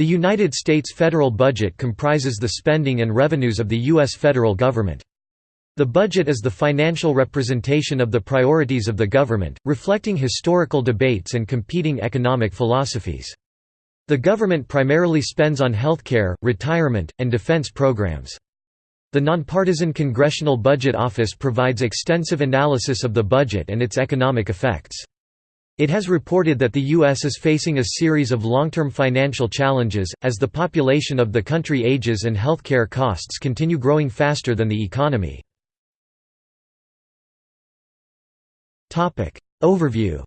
The United States federal budget comprises the spending and revenues of the U.S. federal government. The budget is the financial representation of the priorities of the government, reflecting historical debates and competing economic philosophies. The government primarily spends on healthcare, retirement, and defense programs. The nonpartisan Congressional Budget Office provides extensive analysis of the budget and its economic effects. It has reported that the U.S. is facing a series of long-term financial challenges, as the population of the country ages and healthcare costs continue growing faster than the economy. Overview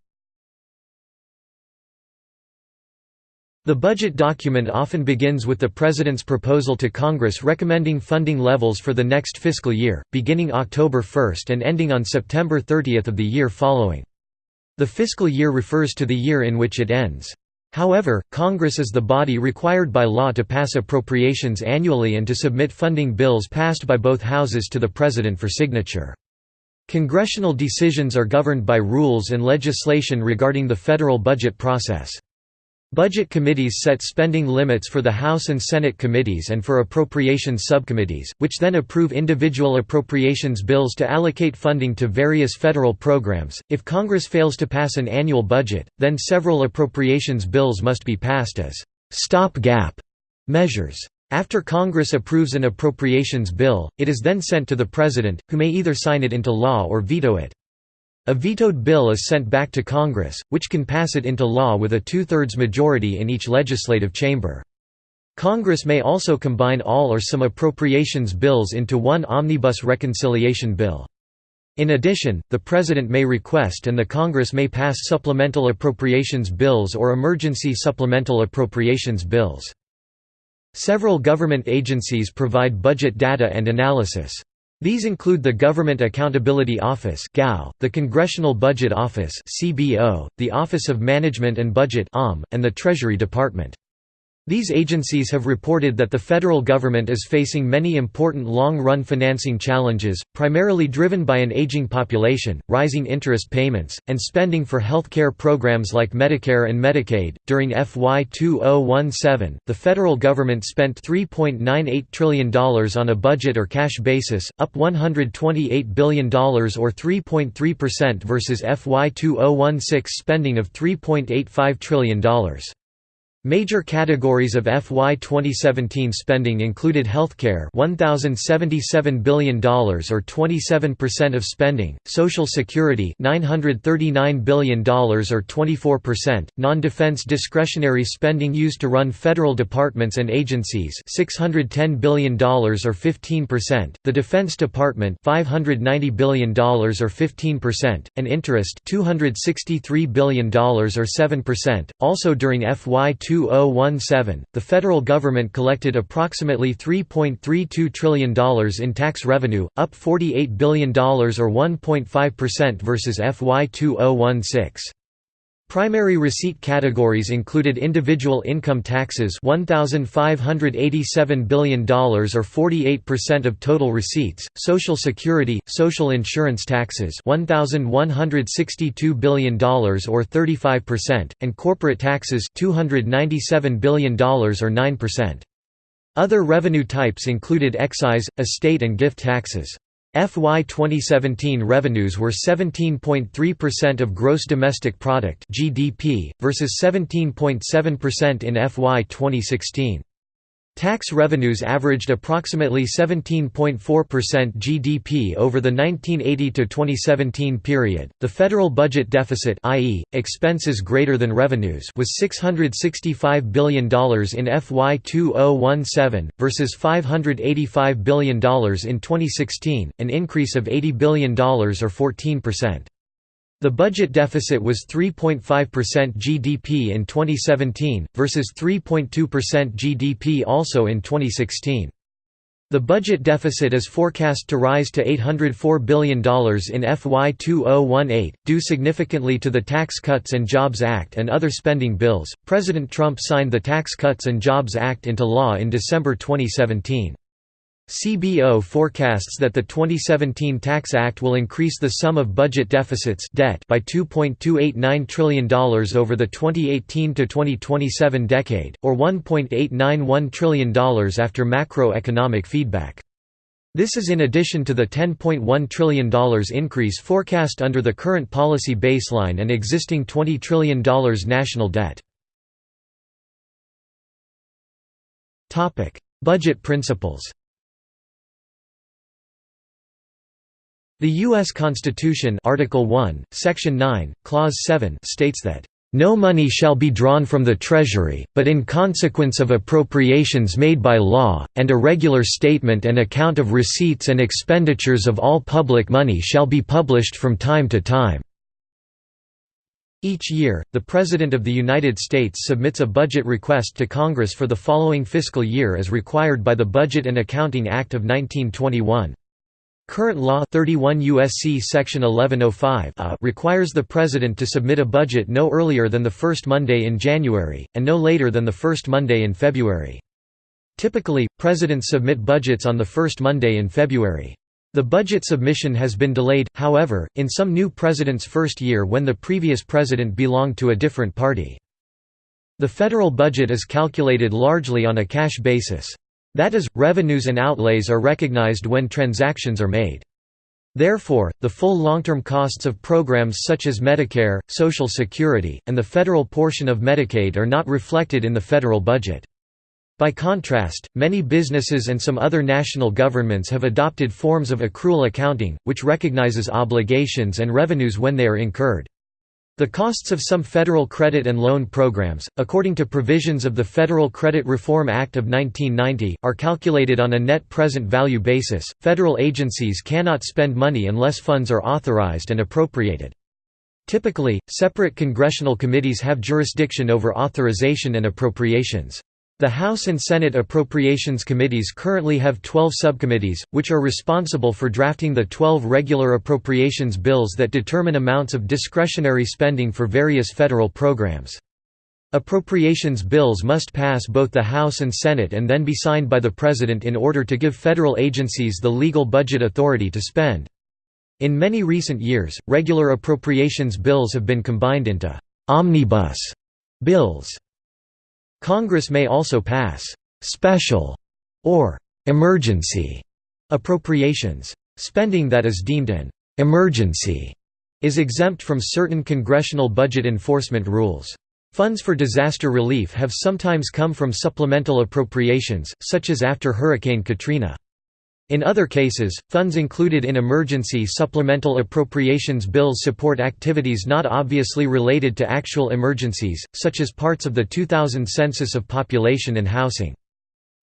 The budget document often begins with the President's proposal to Congress recommending funding levels for the next fiscal year, beginning October 1 and ending on September 30 of the year following. The fiscal year refers to the year in which it ends. However, Congress is the body required by law to pass appropriations annually and to submit funding bills passed by both houses to the President for signature. Congressional decisions are governed by rules and legislation regarding the federal budget process. Budget committees set spending limits for the House and Senate committees and for appropriations subcommittees, which then approve individual appropriations bills to allocate funding to various federal programs. If Congress fails to pass an annual budget, then several appropriations bills must be passed as stop-gap measures. After Congress approves an appropriations bill, it is then sent to the President, who may either sign it into law or veto it. A vetoed bill is sent back to Congress, which can pass it into law with a two-thirds majority in each legislative chamber. Congress may also combine all or some appropriations bills into one omnibus reconciliation bill. In addition, the President may request and the Congress may pass supplemental appropriations bills or emergency supplemental appropriations bills. Several government agencies provide budget data and analysis. These include the Government Accountability Office the Congressional Budget Office the Office of Management and Budget and the Treasury Department. These agencies have reported that the federal government is facing many important long-run financing challenges, primarily driven by an aging population, rising interest payments, and spending for health care programs like Medicare and Medicaid. During FY 2017, the federal government spent $3.98 trillion on a budget or cash basis, up $128 billion or 3.3% versus FY 2016 spending of $3.85 trillion. Major categories of FY 2017 spending included healthcare $1077 billion or 27% of spending, social security $939 billion or 24%, non-defense discretionary spending used to run federal departments and agencies $610 billion or 15%, the Defense Department $590 billion or 15%, and interest $263 billion or 7%. Also during FY 2017, the federal government collected approximately $3.32 trillion in tax revenue, up $48 billion or 1.5% versus FY 2016. Primary receipt categories included individual income taxes $1,587 billion or 48% of total receipts, Social Security, social insurance taxes $1,162 billion or 35%, and corporate taxes $297 billion or 9%. Other revenue types included excise, estate and gift taxes. FY 2017 revenues were 17.3% of gross domestic product (GDP) versus 17.7% in FY 2016. Tax revenues averaged approximately 17.4% GDP over the 1980 to 2017 period. The federal budget deficit, i.e., expenses greater than revenues, was $665 billion in FY 2017 versus $585 billion in 2016, an increase of $80 billion or 14%. The budget deficit was 3.5% GDP in 2017, versus 3.2% GDP also in 2016. The budget deficit is forecast to rise to $804 billion in FY 2018, due significantly to the Tax Cuts and Jobs Act and other spending bills. President Trump signed the Tax Cuts and Jobs Act into law in December 2017. CBO forecasts that the 2017 Tax Act will increase the sum of budget deficits debt by $2.289 trillion over the 2018–2027 decade, or $1.891 trillion after macroeconomic feedback. This is in addition to the $10.1 trillion increase forecast under the current policy baseline and existing $20 trillion national debt. Budget principles The U.S. Constitution Article 1, Section 9, Clause 7 states that, "...no money shall be drawn from the Treasury, but in consequence of appropriations made by law, and a regular statement and account of receipts and expenditures of all public money shall be published from time to time." Each year, the President of the United States submits a budget request to Congress for the following fiscal year as required by the Budget and Accounting Act of 1921. Current law 31 USC section 1105 uh, requires the president to submit a budget no earlier than the first Monday in January, and no later than the first Monday in February. Typically, presidents submit budgets on the first Monday in February. The budget submission has been delayed, however, in some new president's first year when the previous president belonged to a different party. The federal budget is calculated largely on a cash basis. That is, revenues and outlays are recognized when transactions are made. Therefore, the full long-term costs of programs such as Medicare, Social Security, and the federal portion of Medicaid are not reflected in the federal budget. By contrast, many businesses and some other national governments have adopted forms of accrual accounting, which recognizes obligations and revenues when they are incurred. The costs of some federal credit and loan programs, according to provisions of the Federal Credit Reform Act of 1990, are calculated on a net present value basis. Federal agencies cannot spend money unless funds are authorized and appropriated. Typically, separate congressional committees have jurisdiction over authorization and appropriations. The House and Senate Appropriations Committees currently have 12 subcommittees, which are responsible for drafting the 12 regular appropriations bills that determine amounts of discretionary spending for various federal programs. Appropriations bills must pass both the House and Senate and then be signed by the President in order to give federal agencies the legal budget authority to spend. In many recent years, regular appropriations bills have been combined into «omnibus» bills. Congress may also pass «special» or «emergency» appropriations. Spending that is deemed an «emergency» is exempt from certain congressional budget enforcement rules. Funds for disaster relief have sometimes come from supplemental appropriations, such as after Hurricane Katrina. In other cases, funds included in emergency supplemental appropriations bills support activities not obviously related to actual emergencies, such as parts of the 2000 Census of Population and Housing.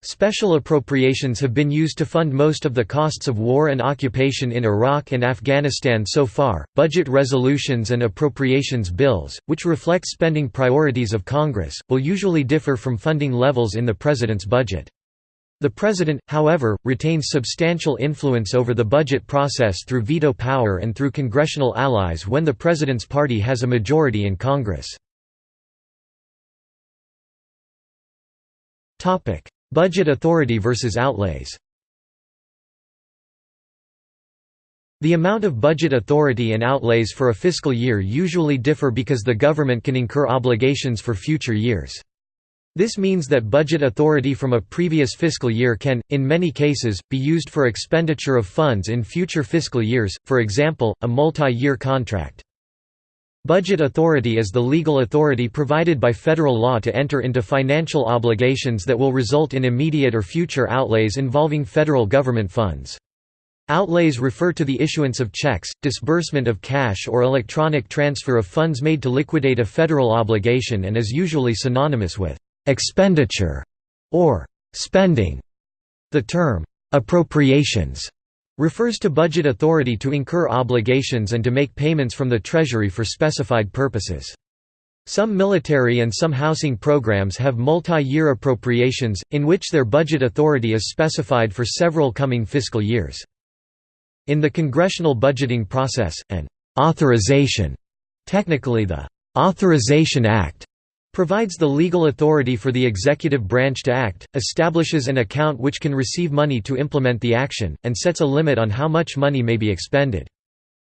Special appropriations have been used to fund most of the costs of war and occupation in Iraq and Afghanistan so far. Budget resolutions and appropriations bills, which reflect spending priorities of Congress, will usually differ from funding levels in the President's budget. The President, however, retains substantial influence over the budget process through veto power and through congressional allies when the President's party has a majority in Congress. budget authority versus outlays The amount of budget authority and outlays for a fiscal year usually differ because the government can incur obligations for future years. This means that budget authority from a previous fiscal year can, in many cases, be used for expenditure of funds in future fiscal years, for example, a multi-year contract. Budget authority is the legal authority provided by federal law to enter into financial obligations that will result in immediate or future outlays involving federal government funds. Outlays refer to the issuance of checks, disbursement of cash or electronic transfer of funds made to liquidate a federal obligation and is usually synonymous with expenditure or spending. The term appropriations refers to budget authority to incur obligations and to make payments from the Treasury for specified purposes. Some military and some housing programs have multi-year appropriations, in which their budget authority is specified for several coming fiscal years. In the congressional budgeting process, an authorization, technically the Authorization Act, Provides the legal authority for the executive branch to act, establishes an account which can receive money to implement the action, and sets a limit on how much money may be expended.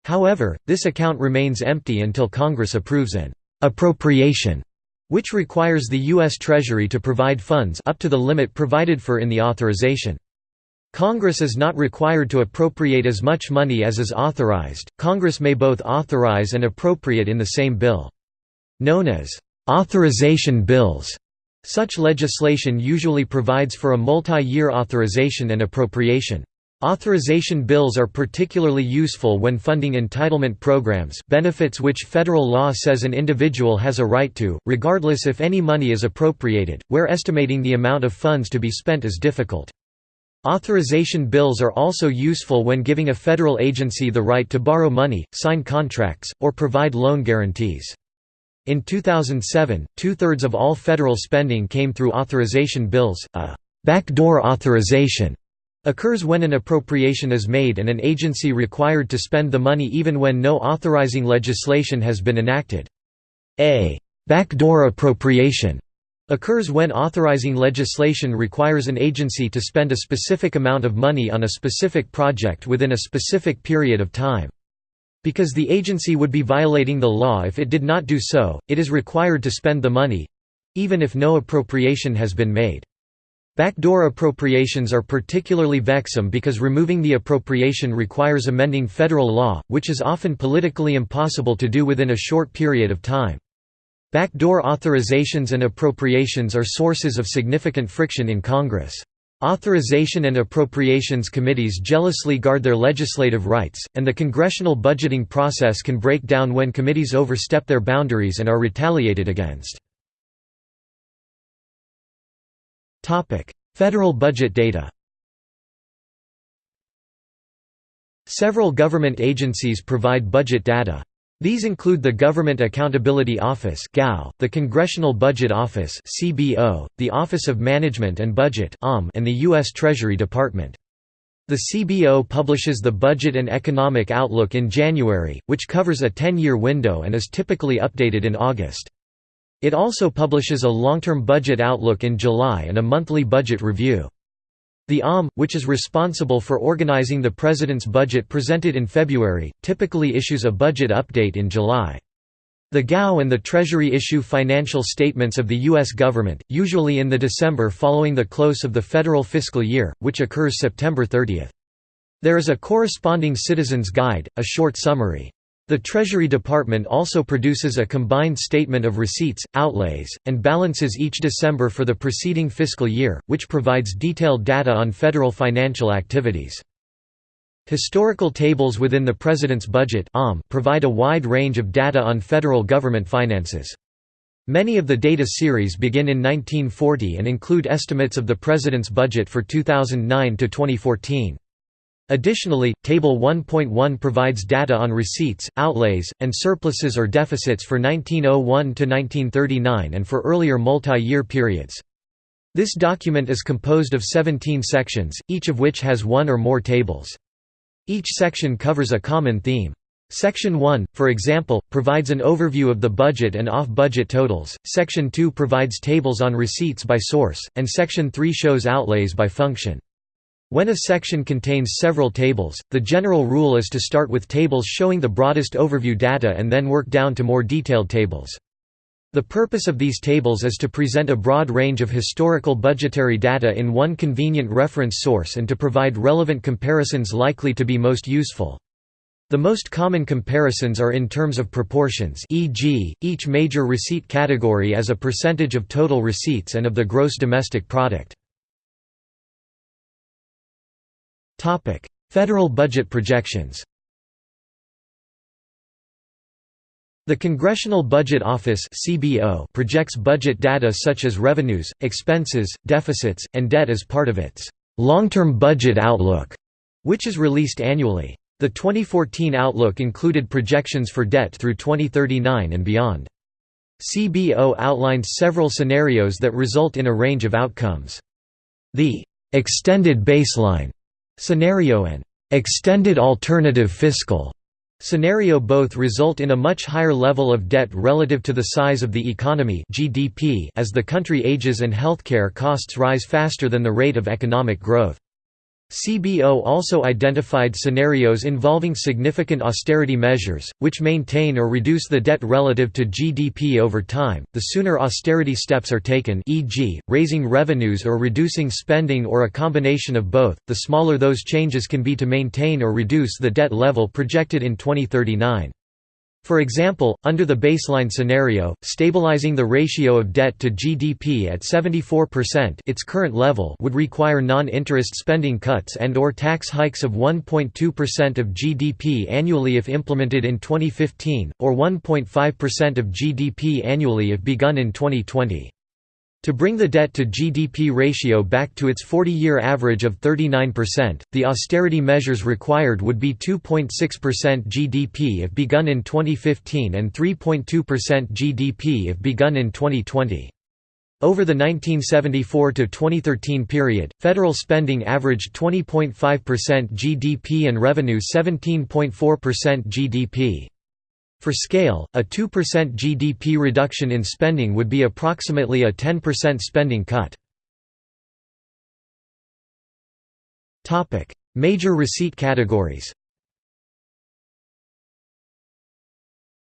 However, this account remains empty until Congress approves an appropriation, which requires the U.S. Treasury to provide funds up to the limit provided for in the authorization. Congress is not required to appropriate as much money as is authorized, Congress may both authorize and appropriate in the same bill. Known as Authorization bills such legislation usually provides for a multi-year authorization and appropriation. Authorization bills are particularly useful when funding entitlement programs benefits which federal law says an individual has a right to, regardless if any money is appropriated, where estimating the amount of funds to be spent is difficult. Authorization bills are also useful when giving a federal agency the right to borrow money, sign contracts, or provide loan guarantees. In 2007, two-thirds of all federal spending came through authorization bills. A backdoor authorization occurs when an appropriation is made and an agency required to spend the money even when no authorizing legislation has been enacted. A backdoor appropriation occurs when authorizing legislation requires an agency to spend a specific amount of money on a specific project within a specific period of time. Because the agency would be violating the law if it did not do so, it is required to spend the money—even if no appropriation has been made. Backdoor appropriations are particularly vexing because removing the appropriation requires amending federal law, which is often politically impossible to do within a short period of time. Backdoor authorizations and appropriations are sources of significant friction in Congress. Authorization and Appropriations Committees jealously guard their legislative rights, and the congressional budgeting process can break down when committees overstep their boundaries and are retaliated against. Federal budget data Several government agencies provide budget data. These include the Government Accountability Office the Congressional Budget Office the Office of Management and Budget and the U.S. Treasury Department. The CBO publishes the Budget and Economic Outlook in January, which covers a 10-year window and is typically updated in August. It also publishes a long-term budget outlook in July and a monthly budget review. The OMB, which is responsible for organizing the President's budget presented in February, typically issues a budget update in July. The GAO and the Treasury issue financial statements of the U.S. government, usually in the December following the close of the federal fiscal year, which occurs September 30. There is a corresponding Citizen's Guide, a short summary. The Treasury Department also produces a combined statement of receipts, outlays, and balances each December for the preceding fiscal year, which provides detailed data on federal financial activities. Historical tables within the President's Budget provide a wide range of data on federal government finances. Many of the data series begin in 1940 and include estimates of the President's budget for 2009 to 2014. Additionally, Table 1.1 provides data on receipts, outlays, and surpluses or deficits for 1901 to 1939 and for earlier multi-year periods. This document is composed of 17 sections, each of which has one or more tables. Each section covers a common theme. Section 1, for example, provides an overview of the budget and off-budget totals, Section 2 provides tables on receipts by source, and Section 3 shows outlays by function. When a section contains several tables, the general rule is to start with tables showing the broadest overview data and then work down to more detailed tables. The purpose of these tables is to present a broad range of historical budgetary data in one convenient reference source and to provide relevant comparisons likely to be most useful. The most common comparisons are in terms of proportions e.g., each major receipt category as a percentage of total receipts and of the gross domestic product. Federal budget projections The Congressional Budget Office projects budget data such as revenues, expenses, deficits, and debt as part of its long-term budget outlook, which is released annually. The 2014 outlook included projections for debt through 2039 and beyond. CBO outlined several scenarios that result in a range of outcomes. The extended baseline Scenario and extended alternative fiscal Scenario both result in a much higher level of debt relative to the size of the economy GDP as the country ages and healthcare costs rise faster than the rate of economic growth. CBO also identified scenarios involving significant austerity measures, which maintain or reduce the debt relative to GDP over time. The sooner austerity steps are taken, e.g., raising revenues or reducing spending or a combination of both, the smaller those changes can be to maintain or reduce the debt level projected in 2039. For example, under the baseline scenario, stabilizing the ratio of debt to GDP at 74% its current level would require non-interest spending cuts and or tax hikes of 1.2% of GDP annually if implemented in 2015, or 1.5% of GDP annually if begun in 2020. To bring the debt-to-GDP ratio back to its 40-year average of 39%, the austerity measures required would be 2.6% GDP if begun in 2015 and 3.2% GDP if begun in 2020. Over the 1974–2013 period, federal spending averaged 20.5% GDP and revenue 17.4% GDP. For scale, a 2% GDP reduction in spending would be approximately a 10% spending cut. Major receipt categories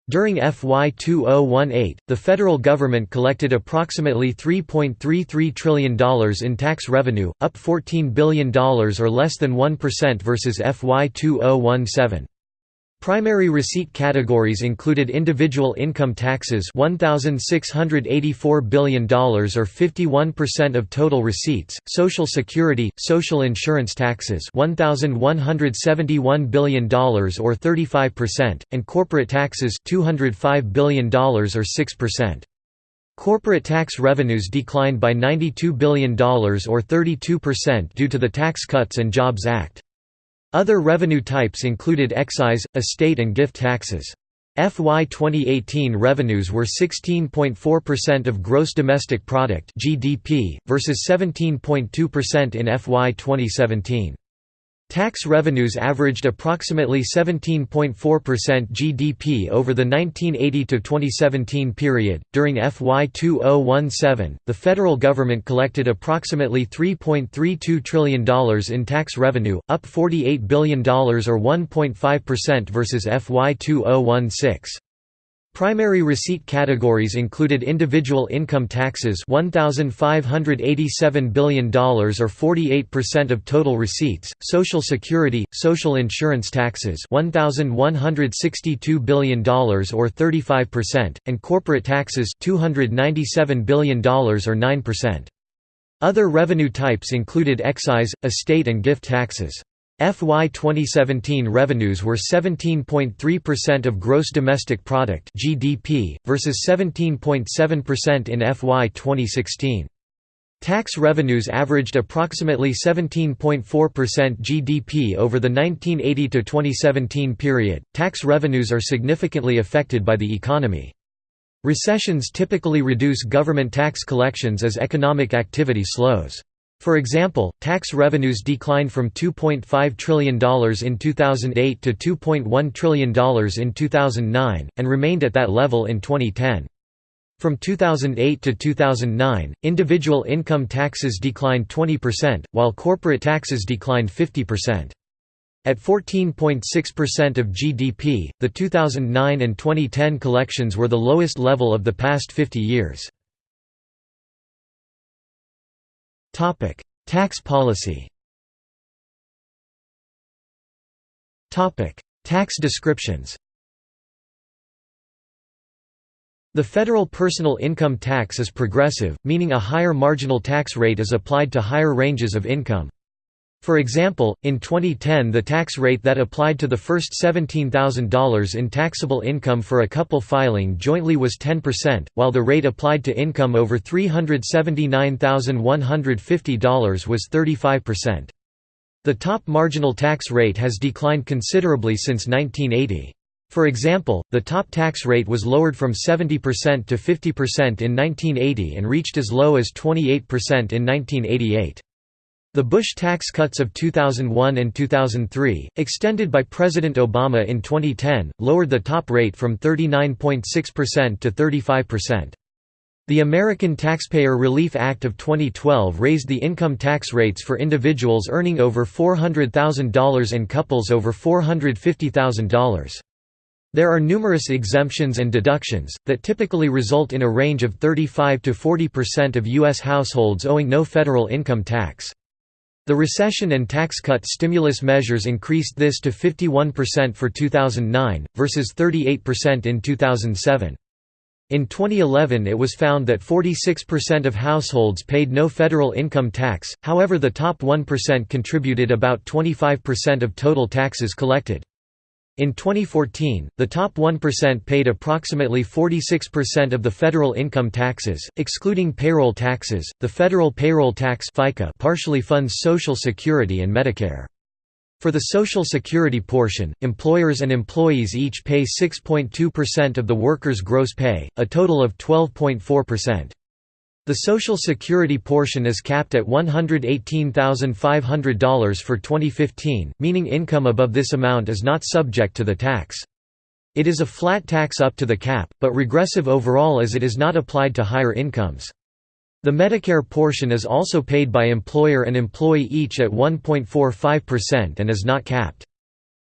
During FY 2018, the federal government collected approximately $3.33 trillion in tax revenue, up $14 billion or less than 1% versus FY 2017. Primary receipt categories included individual income taxes $1,684 billion or 51% of total receipts, Social Security, social insurance taxes $1,171 billion or 35%, and corporate taxes $205 billion or 6%. Corporate tax revenues declined by $92 billion or 32% due to the Tax Cuts and Jobs Act. Other revenue types included excise, estate and gift taxes. FY 2018 revenues were 16.4% of gross domestic product (GDP) versus 17.2% in FY 2017. Tax revenues averaged approximately 17.4% GDP over the 1980 to 2017 period. During FY 2017, the federal government collected approximately $3.32 trillion in tax revenue, up $48 billion or 1.5% versus FY 2016. Primary receipt categories included individual income taxes $1,587 billion or 48% of total receipts, Social Security, social insurance taxes $1,162 billion or 35%, and corporate taxes $297 billion or 9%. Other revenue types included excise, estate and gift taxes. FY 2017 revenues were 17.3% of gross domestic product (GDP) versus 17.7% in FY 2016. Tax revenues averaged approximately 17.4% GDP over the 1980 to 2017 period. Tax revenues are significantly affected by the economy. Recessions typically reduce government tax collections as economic activity slows. For example, tax revenues declined from $2.5 trillion in 2008 to $2.1 trillion in 2009, and remained at that level in 2010. From 2008 to 2009, individual income taxes declined 20%, while corporate taxes declined 50%. At 14.6% of GDP, the 2009 and 2010 collections were the lowest level of the past 50 years. Topic: Tax policy. Topic: Tax descriptions. The federal personal income tax is progressive, meaning a higher marginal tax rate is applied to higher ranges of income. For example, in 2010 the tax rate that applied to the first $17,000 in taxable income for a couple filing jointly was 10%, while the rate applied to income over $379,150 was 35%. The top marginal tax rate has declined considerably since 1980. For example, the top tax rate was lowered from 70% to 50% in 1980 and reached as low as 28% in 1988. The Bush tax cuts of 2001 and 2003, extended by President Obama in 2010, lowered the top rate from 39.6% to 35%. The American Taxpayer Relief Act of 2012 raised the income tax rates for individuals earning over $400,000 and couples over $450,000. There are numerous exemptions and deductions, that typically result in a range of 35 to 40% of U.S. households owing no federal income tax. The recession and tax cut stimulus measures increased this to 51% for 2009, versus 38% in 2007. In 2011 it was found that 46% of households paid no federal income tax, however the top 1% contributed about 25% of total taxes collected. In 2014, the top 1% paid approximately 46% of the federal income taxes, excluding payroll taxes. The federal payroll tax (FICA) partially funds Social Security and Medicare. For the Social Security portion, employers and employees each pay 6.2% of the worker's gross pay, a total of 12.4%. The Social Security portion is capped at $118,500 for 2015, meaning income above this amount is not subject to the tax. It is a flat tax up to the cap, but regressive overall as it is not applied to higher incomes. The Medicare portion is also paid by employer and employee each at 1.45% and is not capped.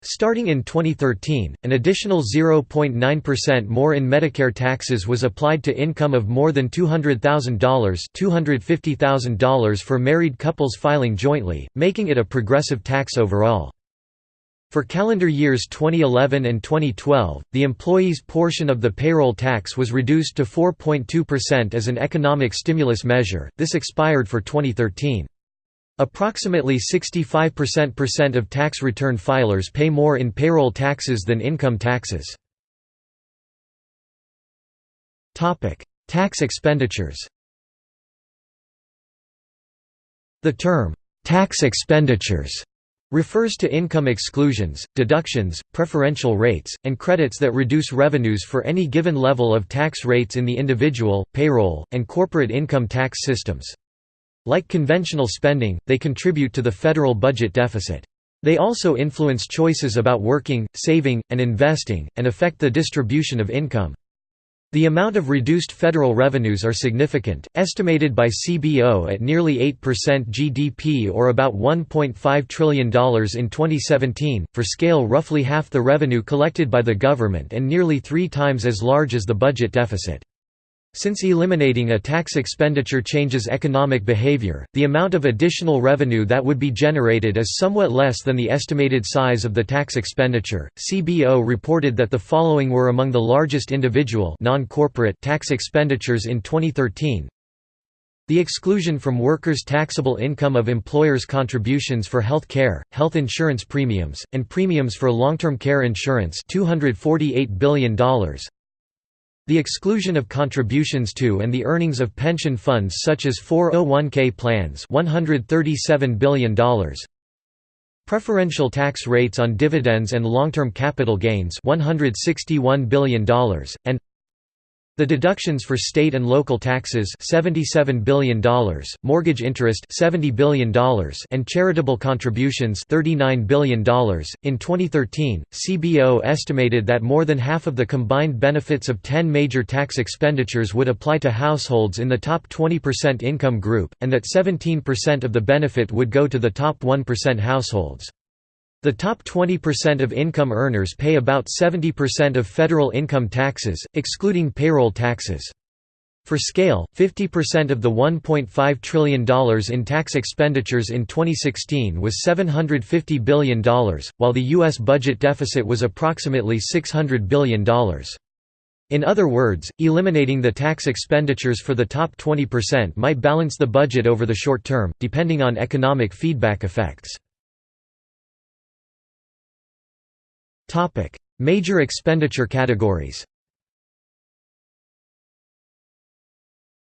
Starting in 2013, an additional 0.9% more in Medicare taxes was applied to income of more than $200,000 $250,000 for married couples filing jointly, making it a progressive tax overall. For calendar years 2011 and 2012, the employee's portion of the payroll tax was reduced to 4.2% as an economic stimulus measure, this expired for 2013. Approximately 65% of tax return filers pay more in payroll taxes than income taxes. Tax expenditures The term, "'tax expenditures' refers to income exclusions, deductions, preferential rates, and credits that reduce revenues for any given level of tax rates in the individual, payroll, and corporate income tax systems. Like conventional spending, they contribute to the federal budget deficit. They also influence choices about working, saving, and investing, and affect the distribution of income. The amount of reduced federal revenues are significant, estimated by CBO at nearly 8% GDP or about $1.5 trillion in 2017, for scale roughly half the revenue collected by the government and nearly three times as large as the budget deficit. Since eliminating a tax expenditure changes economic behavior, the amount of additional revenue that would be generated is somewhat less than the estimated size of the tax expenditure. CBO reported that the following were among the largest individual non-corporate tax expenditures in 2013. The exclusion from workers' taxable income of employers' contributions for health care, health insurance premiums, and premiums for long-term care insurance $248 billion, the exclusion of contributions to and the earnings of pension funds such as 401k plans $137 billion. Preferential tax rates on dividends and long-term capital gains $161 billion, and the deductions for state and local taxes $77 billion, mortgage interest $70 billion, and charitable contributions $39 billion. In 2013, CBO estimated that more than half of the combined benefits of 10 major tax expenditures would apply to households in the top 20% income group, and that 17% of the benefit would go to the top 1% households. The top 20% of income earners pay about 70% of federal income taxes, excluding payroll taxes. For scale, 50% of the $1.5 trillion in tax expenditures in 2016 was $750 billion, while the U.S. budget deficit was approximately $600 billion. In other words, eliminating the tax expenditures for the top 20% might balance the budget over the short term, depending on economic feedback effects. Topic: Major expenditure categories.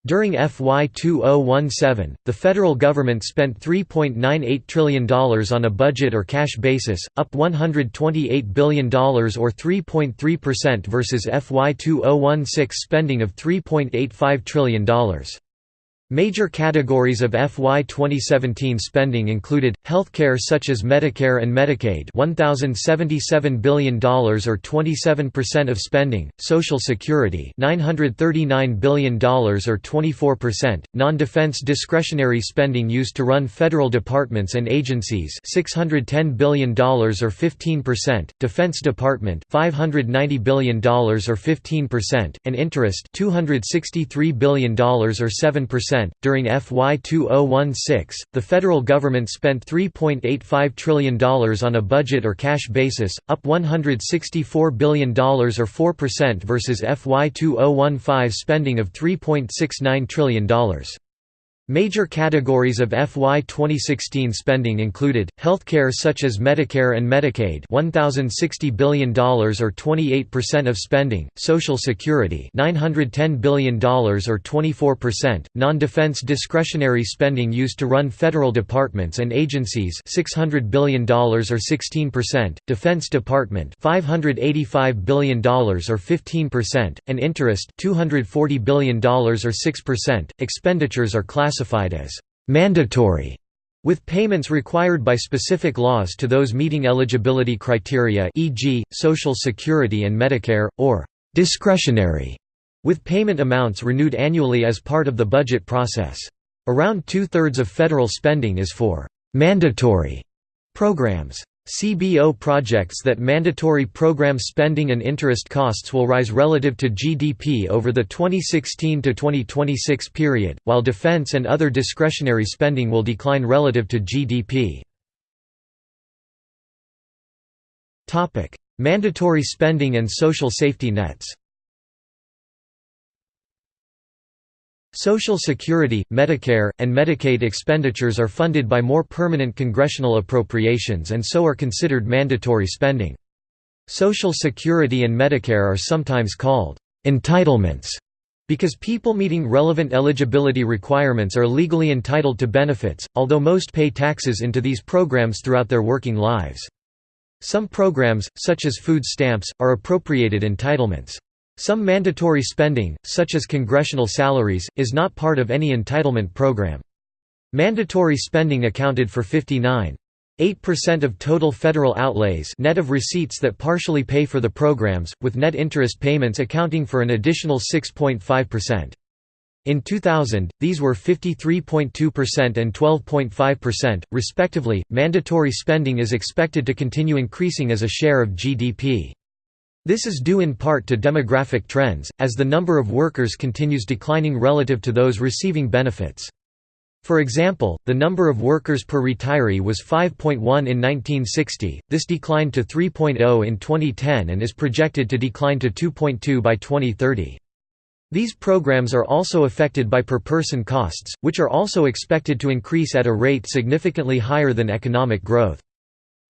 During FY 2017, the federal government spent $3.98 trillion on a budget or cash basis, up $128 billion or 3.3% versus FY 2016 spending of $3.85 trillion. Major categories of FY 2017 spending included healthcare such as Medicare and Medicaid, $1077 billion or 27% of spending; Social Security, $939 billion or 24%; non-defense discretionary spending used to run federal departments and agencies, $610 billion or 15%; Defense Department, $590 billion or 15%; and interest, $263 billion or 7%. During FY 2016, the federal government spent $3.85 trillion on a budget or cash basis, up $164 billion or 4% versus FY 2015 spending of $3.69 trillion. Major categories of FY 2016 spending included, healthcare such as Medicare and Medicaid $1,060 billion or 28% of spending, Social Security $910 billion or 24%, non-defense discretionary spending used to run federal departments and agencies $600 billion or 16%, Defense Department $585 billion or 15%, and interest $240 billion or 6%. Expenditures are classified classified as mandatory with payments required by specific laws to those meeting eligibility criteria e.g., Social Security and Medicare, or discretionary, with payment amounts renewed annually as part of the budget process. Around two-thirds of federal spending is for mandatory programs. CBO projects that mandatory program spending and interest costs will rise relative to GDP over the 2016–2026 period, while defense and other discretionary spending will decline relative to GDP. Mandatory spending and social safety nets Social Security, Medicare, and Medicaid expenditures are funded by more permanent congressional appropriations and so are considered mandatory spending. Social Security and Medicare are sometimes called entitlements because people meeting relevant eligibility requirements are legally entitled to benefits, although most pay taxes into these programs throughout their working lives. Some programs, such as food stamps, are appropriated entitlements. Some mandatory spending, such as congressional salaries, is not part of any entitlement program. Mandatory spending accounted for 59.8% of total federal outlays net of receipts that partially pay for the programs, with net interest payments accounting for an additional 6.5%. In 2000, these were 53.2% and 12.5%, respectively. Mandatory spending is expected to continue increasing as a share of GDP. This is due in part to demographic trends, as the number of workers continues declining relative to those receiving benefits. For example, the number of workers per retiree was 5.1 in 1960, this declined to 3.0 in 2010 and is projected to decline to 2.2 by 2030. These programs are also affected by per-person costs, which are also expected to increase at a rate significantly higher than economic growth.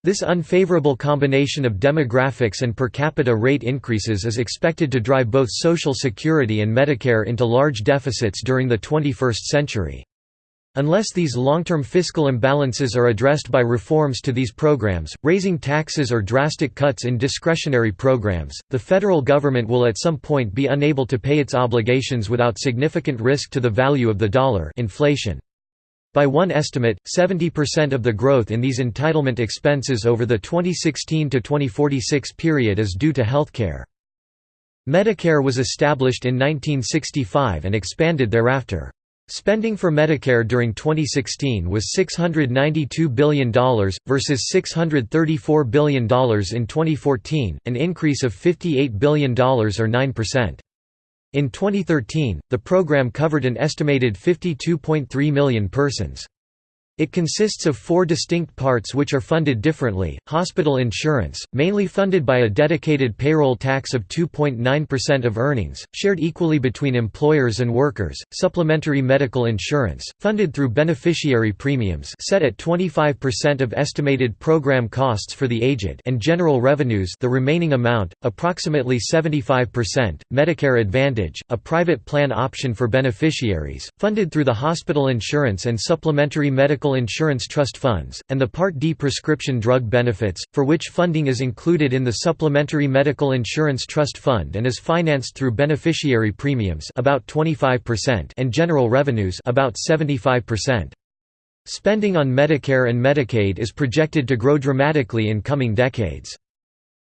This unfavorable combination of demographics and per capita rate increases is expected to drive both Social Security and Medicare into large deficits during the 21st century. Unless these long-term fiscal imbalances are addressed by reforms to these programs, raising taxes or drastic cuts in discretionary programs, the federal government will at some point be unable to pay its obligations without significant risk to the value of the dollar inflation. By one estimate, 70% of the growth in these entitlement expenses over the 2016 to 2046 period is due to healthcare. Medicare was established in 1965 and expanded thereafter. Spending for Medicare during 2016 was $692 billion, versus $634 billion in 2014, an increase of $58 billion or 9%. In 2013, the program covered an estimated 52.3 million persons. It consists of four distinct parts which are funded differently, hospital insurance, mainly funded by a dedicated payroll tax of 2.9% of earnings, shared equally between employers and workers, supplementary medical insurance, funded through beneficiary premiums set at 25% of estimated program costs for the aged and general revenues the remaining amount, approximately 75%, Medicare Advantage, a private plan option for beneficiaries, funded through the hospital insurance and supplementary medical medical insurance trust funds, and the Part D prescription drug benefits, for which funding is included in the Supplementary Medical Insurance Trust Fund and is financed through beneficiary premiums about 25% and general revenues about 75%. Spending on Medicare and Medicaid is projected to grow dramatically in coming decades.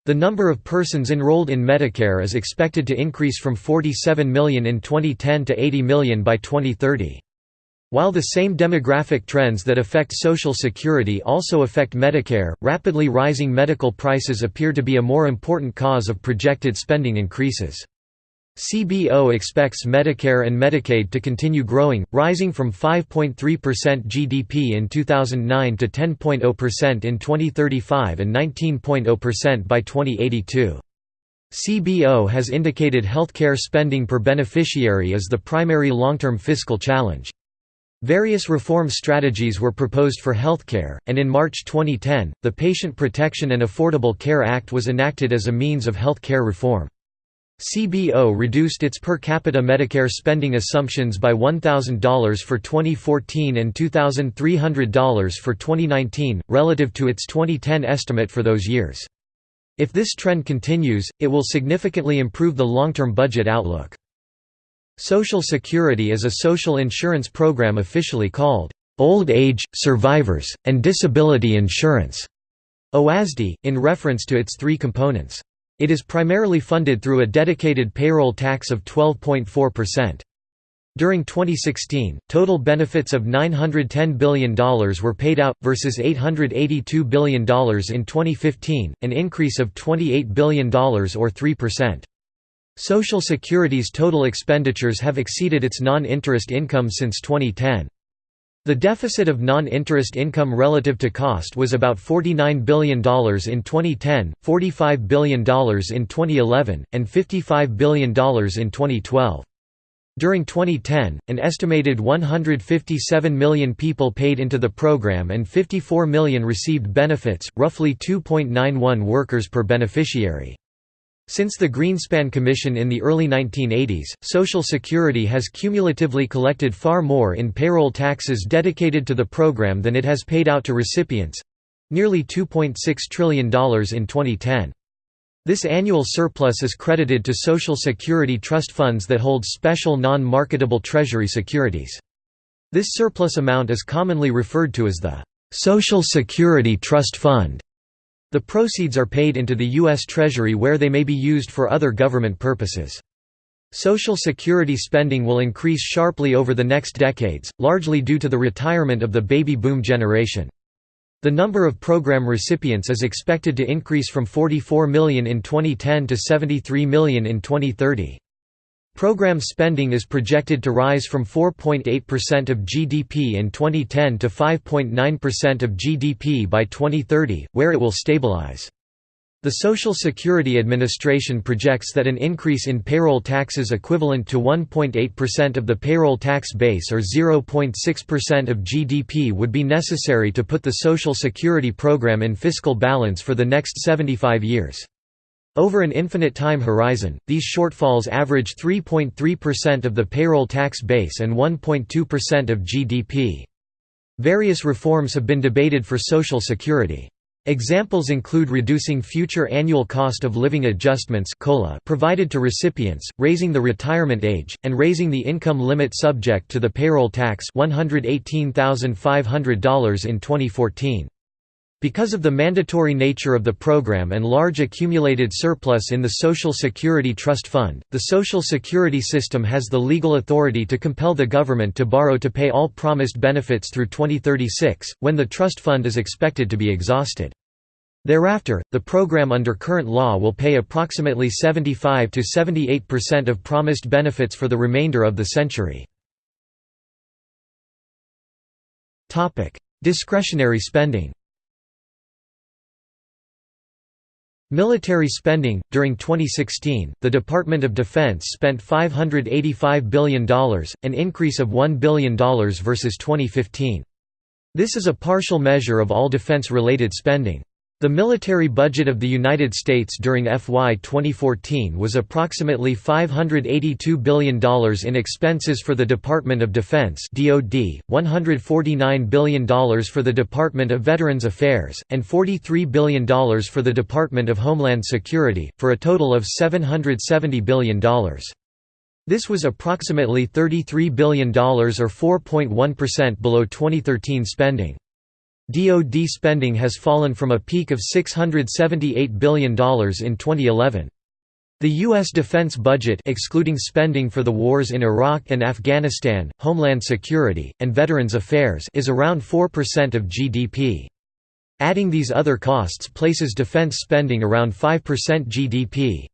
The number of persons enrolled in Medicare is expected to increase from 47 million in 2010 to 80 million by 2030. While the same demographic trends that affect Social Security also affect Medicare, rapidly rising medical prices appear to be a more important cause of projected spending increases. CBO expects Medicare and Medicaid to continue growing, rising from 5.3% GDP in 2009 to 10.0% in 2035 and 19.0% by 2082. CBO has indicated healthcare spending per beneficiary is the primary long-term fiscal challenge. Various reform strategies were proposed for healthcare, and in March 2010, the Patient Protection and Affordable Care Act was enacted as a means of health care reform. CBO reduced its per capita Medicare spending assumptions by $1,000 for 2014 and $2,300 for 2019, relative to its 2010 estimate for those years. If this trend continues, it will significantly improve the long-term budget outlook. Social Security is a social insurance program officially called, "...old age, survivors, and disability insurance", OASDI, in reference to its three components. It is primarily funded through a dedicated payroll tax of 12.4%. During 2016, total benefits of $910 billion were paid out, versus $882 billion in 2015, an increase of $28 billion or 3%. Social Security's total expenditures have exceeded its non-interest income since 2010. The deficit of non-interest income relative to cost was about $49 billion in 2010, $45 billion in 2011, and $55 billion in 2012. During 2010, an estimated 157 million people paid into the program and 54 million received benefits, roughly 2.91 workers per beneficiary. Since the Greenspan Commission in the early 1980s, Social Security has cumulatively collected far more in payroll taxes dedicated to the program than it has paid out to recipients—nearly $2.6 trillion in 2010. This annual surplus is credited to Social Security trust funds that hold special non-marketable Treasury securities. This surplus amount is commonly referred to as the Social Security Trust Fund. The proceeds are paid into the U.S. Treasury where they may be used for other government purposes. Social Security spending will increase sharply over the next decades, largely due to the retirement of the baby boom generation. The number of program recipients is expected to increase from 44 million in 2010 to 73 million in 2030. Program spending is projected to rise from 4.8% of GDP in 2010 to 5.9% of GDP by 2030, where it will stabilize. The Social Security Administration projects that an increase in payroll taxes equivalent to 1.8% of the payroll tax base or 0.6% of GDP would be necessary to put the Social Security program in fiscal balance for the next 75 years. Over an infinite time horizon, these shortfalls average 3.3% of the payroll tax base and 1.2% of GDP. Various reforms have been debated for Social Security. Examples include reducing future annual cost of living adjustments provided to recipients, raising the retirement age, and raising the income limit subject to the payroll tax $118,500 in 2014. Because of the mandatory nature of the program and large accumulated surplus in the Social Security Trust Fund, the Social Security system has the legal authority to compel the government to borrow to pay all promised benefits through 2036, when the trust fund is expected to be exhausted. Thereafter, the program under current law will pay approximately 75 to 78% of promised benefits for the remainder of the century. Discretionary spending Military spending During 2016, the Department of Defense spent $585 billion, an increase of $1 billion versus 2015. This is a partial measure of all defense related spending. The military budget of the United States during FY 2014 was approximately $582 billion in expenses for the Department of Defense (DoD), $149 billion for the Department of Veterans Affairs, and $43 billion for the Department of Homeland Security, for a total of $770 billion. This was approximately $33 billion or 4.1% below 2013 spending. DoD spending has fallen from a peak of $678 billion in 2011. The U.S. defense budget excluding spending for the wars in Iraq and Afghanistan, Homeland Security, and Veterans Affairs is around 4% of GDP. Adding these other costs places defense spending around 5% GDP.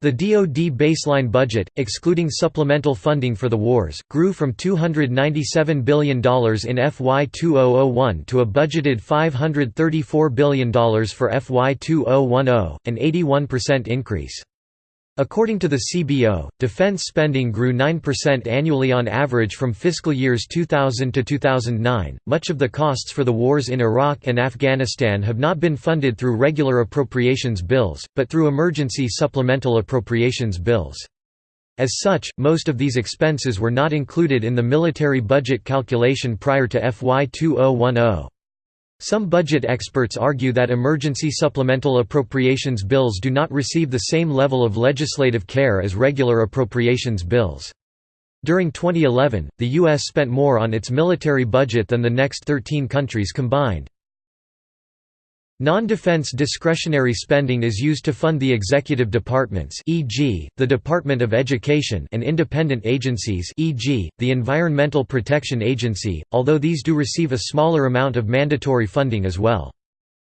The DoD baseline budget, excluding supplemental funding for the wars, grew from $297 billion in FY 2001 to a budgeted $534 billion for FY 2010, an 81% increase. According to the CBO, defense spending grew 9% annually on average from fiscal years 2000 to 2009. Much of the costs for the wars in Iraq and Afghanistan have not been funded through regular appropriations bills, but through emergency supplemental appropriations bills. As such, most of these expenses were not included in the military budget calculation prior to FY 2010. Some budget experts argue that emergency supplemental appropriations bills do not receive the same level of legislative care as regular appropriations bills. During 2011, the U.S. spent more on its military budget than the next 13 countries combined. Non-defense discretionary spending is used to fund the executive departments e.g., the Department of Education and independent agencies e.g., the Environmental Protection Agency, although these do receive a smaller amount of mandatory funding as well.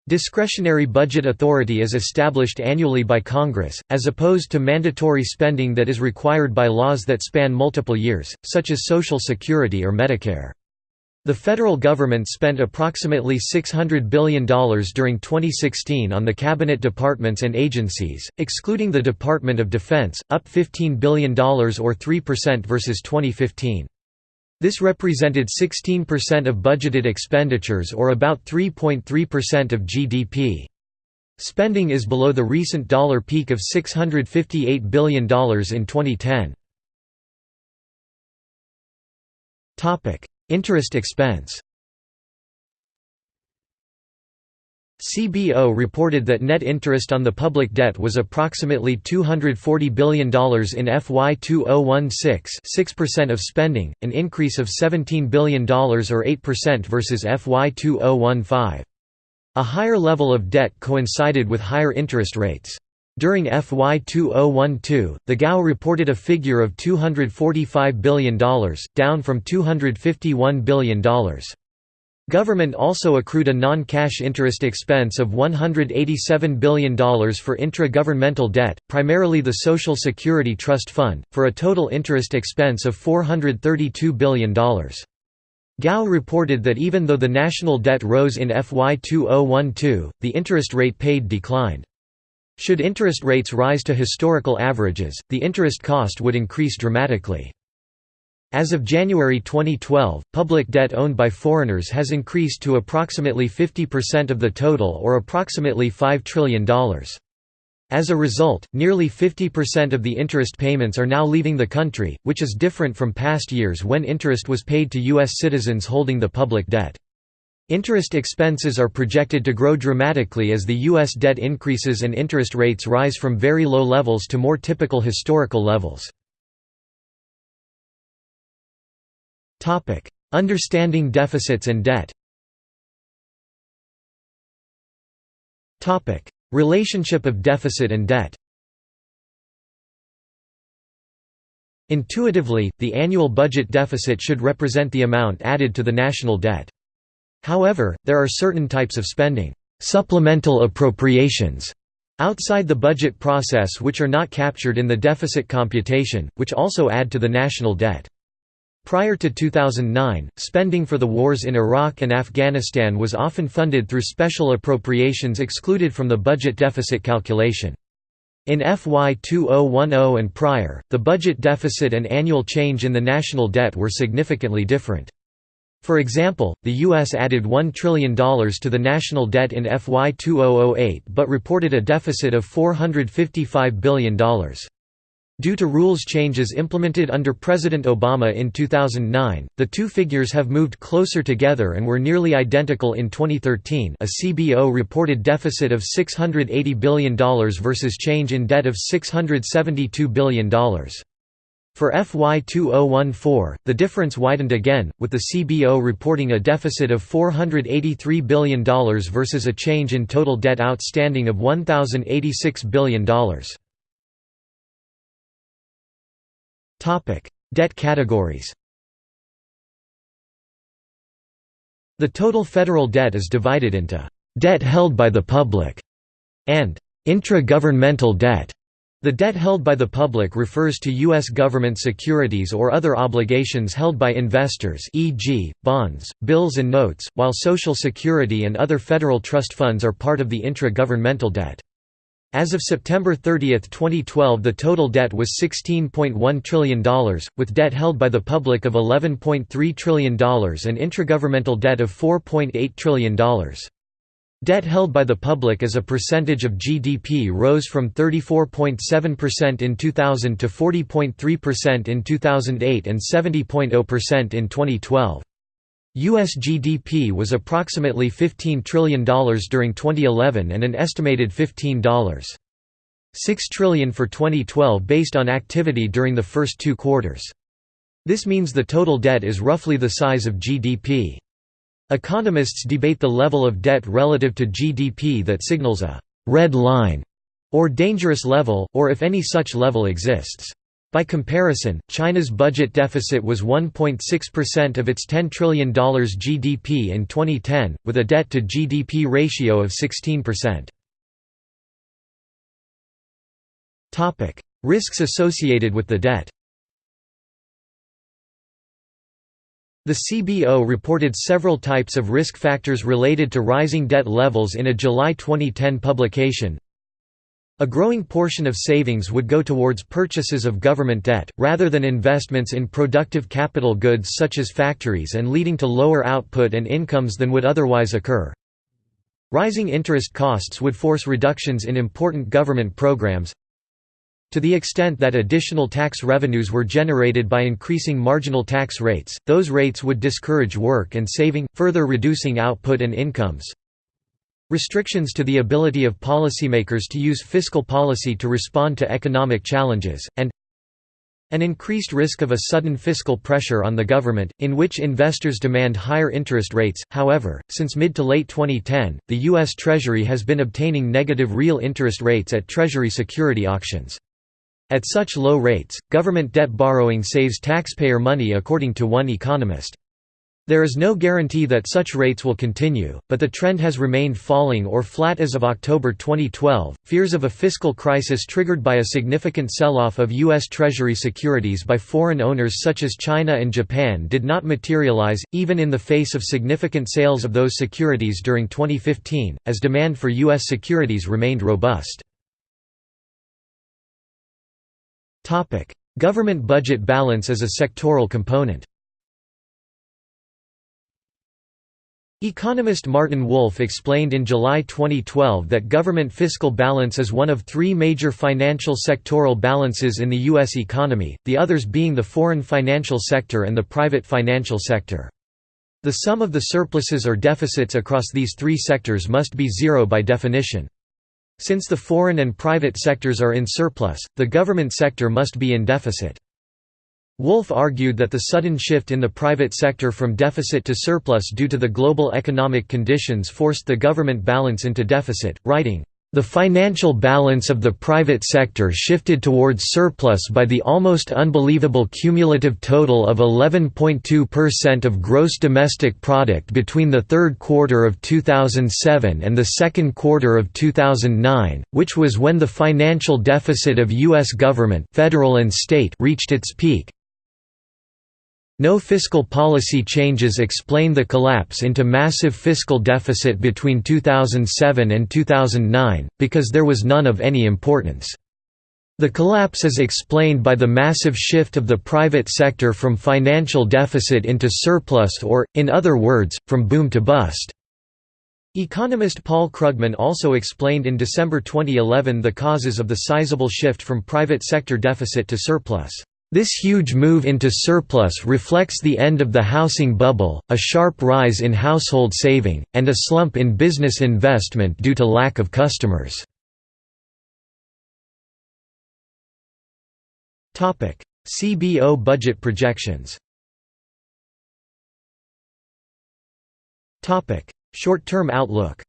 Discretionary budget authority is established annually by Congress, as opposed to mandatory spending that is required by laws that span multiple years, such as Social Security or Medicare. The federal government spent approximately $600 billion during 2016 on the cabinet departments and agencies, excluding the Department of Defense, up $15 billion or 3% versus 2015. This represented 16% of budgeted expenditures or about 3.3% of GDP. Spending is below the recent dollar peak of $658 billion in 2010. Interest expense CBO reported that net interest on the public debt was approximately $240 billion in FY 2016 6% of spending, an increase of $17 billion or 8% versus FY 2015. A higher level of debt coincided with higher interest rates. During FY 2012, the GAO reported a figure of $245 billion, down from $251 billion. Government also accrued a non-cash interest expense of $187 billion for intra-governmental debt, primarily the Social Security Trust Fund, for a total interest expense of $432 billion. GAO reported that even though the national debt rose in FY 2012, the interest rate paid declined. Should interest rates rise to historical averages, the interest cost would increase dramatically. As of January 2012, public debt owned by foreigners has increased to approximately 50% of the total or approximately $5 trillion. As a result, nearly 50% of the interest payments are now leaving the country, which is different from past years when interest was paid to U.S. citizens holding the public debt. Interest expenses are projected to grow dramatically as the U.S. debt increases and interest rates rise from very low levels to more typical historical levels. Understanding deficits and debt Relationship of deficit and debt Intuitively, the annual budget deficit should represent the amount added to the national debt. However, there are certain types of spending supplemental appropriations outside the budget process which are not captured in the deficit computation, which also add to the national debt. Prior to 2009, spending for the wars in Iraq and Afghanistan was often funded through special appropriations excluded from the budget deficit calculation. In FY 2010 and prior, the budget deficit and annual change in the national debt were significantly different. For example, the U.S. added $1 trillion to the national debt in FY 2008 but reported a deficit of $455 billion. Due to rules changes implemented under President Obama in 2009, the two figures have moved closer together and were nearly identical in 2013 a CBO reported deficit of $680 billion versus change in debt of $672 billion. For FY 2014, the difference widened again, with the CBO reporting a deficit of $483 billion versus a change in total debt outstanding of $1,086 billion. debt categories The total federal debt is divided into «debt held by the public» and «intra-governmental debt». The debt held by the public refers to U.S. government securities or other obligations held by investors e.g., bonds, bills and notes, while Social Security and other federal trust funds are part of the intra-governmental debt. As of September 30, 2012 the total debt was $16.1 trillion, with debt held by the public of $11.3 trillion and intragovernmental debt of $4.8 trillion. Debt held by the public as a percentage of GDP rose from 34.7% in 2000 to 40.3% in 2008 and 70.0% in 2012. U.S. GDP was approximately $15 trillion during 2011 and an estimated $15.6 trillion for 2012 based on activity during the first two quarters. This means the total debt is roughly the size of GDP. Economists debate the level of debt relative to GDP that signals a «red line» or dangerous level, or if any such level exists. By comparison, China's budget deficit was 1.6% of its $10 trillion GDP in 2010, with a debt-to-GDP ratio of 16%. Risks associated with the debt The CBO reported several types of risk factors related to rising debt levels in a July 2010 publication. A growing portion of savings would go towards purchases of government debt, rather than investments in productive capital goods such as factories and leading to lower output and incomes than would otherwise occur. Rising interest costs would force reductions in important government programs, to the extent that additional tax revenues were generated by increasing marginal tax rates, those rates would discourage work and saving, further reducing output and incomes. Restrictions to the ability of policymakers to use fiscal policy to respond to economic challenges, and an increased risk of a sudden fiscal pressure on the government, in which investors demand higher interest rates. However, since mid to late 2010, the U.S. Treasury has been obtaining negative real interest rates at Treasury security auctions. At such low rates, government debt borrowing saves taxpayer money according to one economist. There is no guarantee that such rates will continue, but the trend has remained falling or flat as of October 2012. Fears of a fiscal crisis triggered by a significant sell off of U.S. Treasury securities by foreign owners such as China and Japan did not materialize, even in the face of significant sales of those securities during 2015, as demand for U.S. securities remained robust. Topic: Government budget balance as a sectoral component. Economist Martin Wolf explained in July 2012 that government fiscal balance is one of three major financial sectoral balances in the U.S. economy, the others being the foreign financial sector and the private financial sector. The sum of the surpluses or deficits across these three sectors must be zero by definition. Since the foreign and private sectors are in surplus, the government sector must be in deficit. Wolf argued that the sudden shift in the private sector from deficit to surplus due to the global economic conditions forced the government balance into deficit, writing, the financial balance of the private sector shifted towards surplus by the almost unbelievable cumulative total of 11.2% of gross domestic product between the third quarter of 2007 and the second quarter of 2009, which was when the financial deficit of U.S. government federal and state reached its peak. No fiscal policy changes explain the collapse into massive fiscal deficit between 2007 and 2009, because there was none of any importance. The collapse is explained by the massive shift of the private sector from financial deficit into surplus or, in other words, from boom to bust. Economist Paul Krugman also explained in December 2011 the causes of the sizable shift from private sector deficit to surplus. This huge move into surplus reflects the end of the housing bubble, a sharp rise in household saving, and a slump in business investment due to lack of customers. CBO budget projections Short-term outlook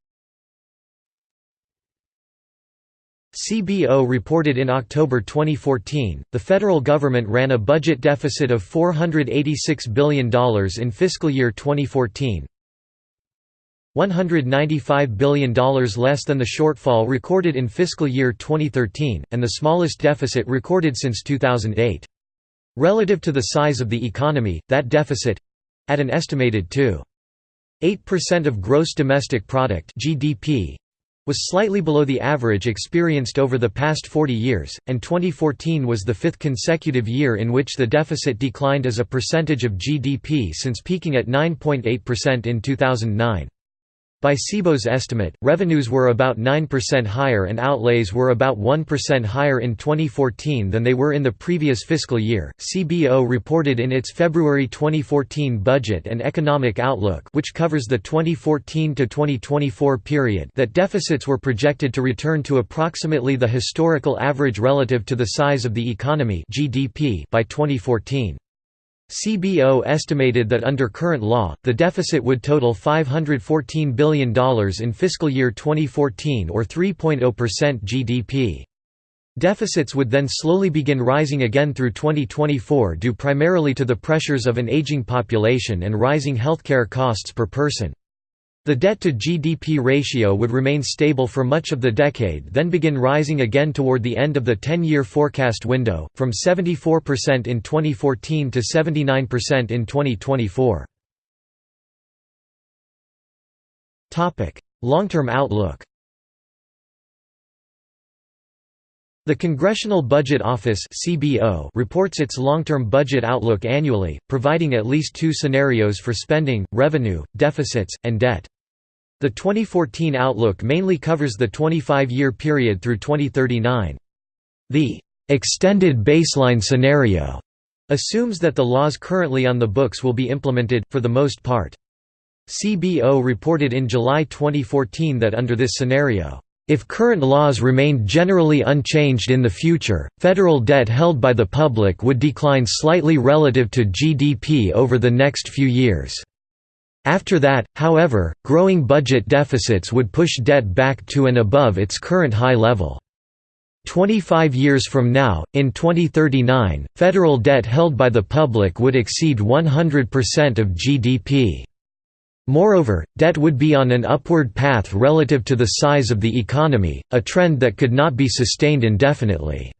CBO reported in October 2014, the federal government ran a budget deficit of $486 billion in fiscal year 2014, $195 billion less than the shortfall recorded in fiscal year 2013, and the smallest deficit recorded since 2008. Relative to the size of the economy, that deficit—at an estimated 2.8% of gross domestic product (GDP) was slightly below the average experienced over the past 40 years, and 2014 was the fifth consecutive year in which the deficit declined as a percentage of GDP since peaking at 9.8% in 2009. By CBO's estimate, revenues were about 9% higher and outlays were about 1% higher in 2014 than they were in the previous fiscal year. CBO reported in its February 2014 Budget and Economic Outlook, which covers the 2014 to 2024 period, that deficits were projected to return to approximately the historical average relative to the size of the economy (GDP) by 2014. CBO estimated that under current law, the deficit would total $514 billion in fiscal year 2014 or 3.0% GDP. Deficits would then slowly begin rising again through 2024 due primarily to the pressures of an aging population and rising healthcare costs per person. The debt-to-GDP ratio would remain stable for much of the decade then begin rising again toward the end of the 10-year forecast window, from 74% in 2014 to 79% in 2024. Long-term outlook The Congressional Budget Office (CBO) reports its long-term budget outlook annually, providing at least two scenarios for spending, revenue, deficits, and debt. The 2014 outlook mainly covers the 25-year period through 2039. The extended baseline scenario assumes that the laws currently on the books will be implemented, for the most part. CBO reported in July 2014 that under this scenario, if current laws remained generally unchanged in the future, federal debt held by the public would decline slightly relative to GDP over the next few years. After that, however, growing budget deficits would push debt back to and above its current high level. 25 years from now, in 2039, federal debt held by the public would exceed 100% of GDP. Moreover, debt would be on an upward path relative to the size of the economy, a trend that could not be sustained indefinitely.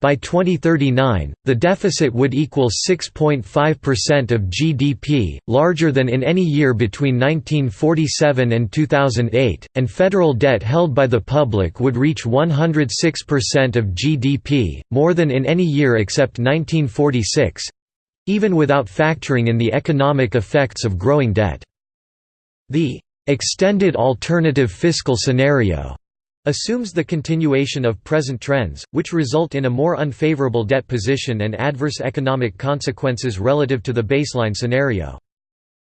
By 2039, the deficit would equal 6.5% of GDP, larger than in any year between 1947 and 2008, and federal debt held by the public would reach 106% of GDP, more than in any year except 1946 even without factoring in the economic effects of growing debt. The extended alternative fiscal scenario assumes the continuation of present trends, which result in a more unfavorable debt position and adverse economic consequences relative to the baseline scenario.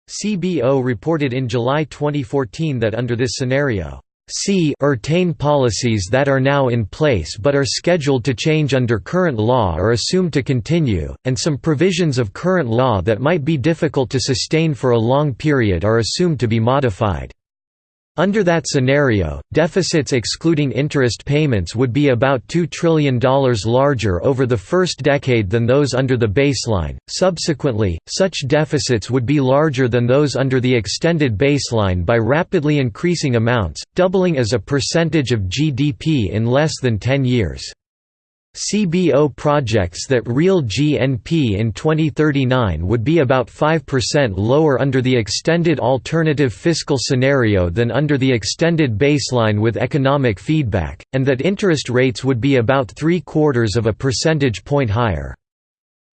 CBO reported in July 2014 that under this scenario, C retain policies that are now in place but are scheduled to change under current law are assumed to continue, and some provisions of current law that might be difficult to sustain for a long period are assumed to be modified. Under that scenario, deficits excluding interest payments would be about $2 trillion larger over the first decade than those under the baseline. Subsequently, such deficits would be larger than those under the extended baseline by rapidly increasing amounts, doubling as a percentage of GDP in less than 10 years. CBO projects that real GNP in 2039 would be about 5% lower under the extended alternative fiscal scenario than under the extended baseline with economic feedback, and that interest rates would be about three quarters of a percentage point higher.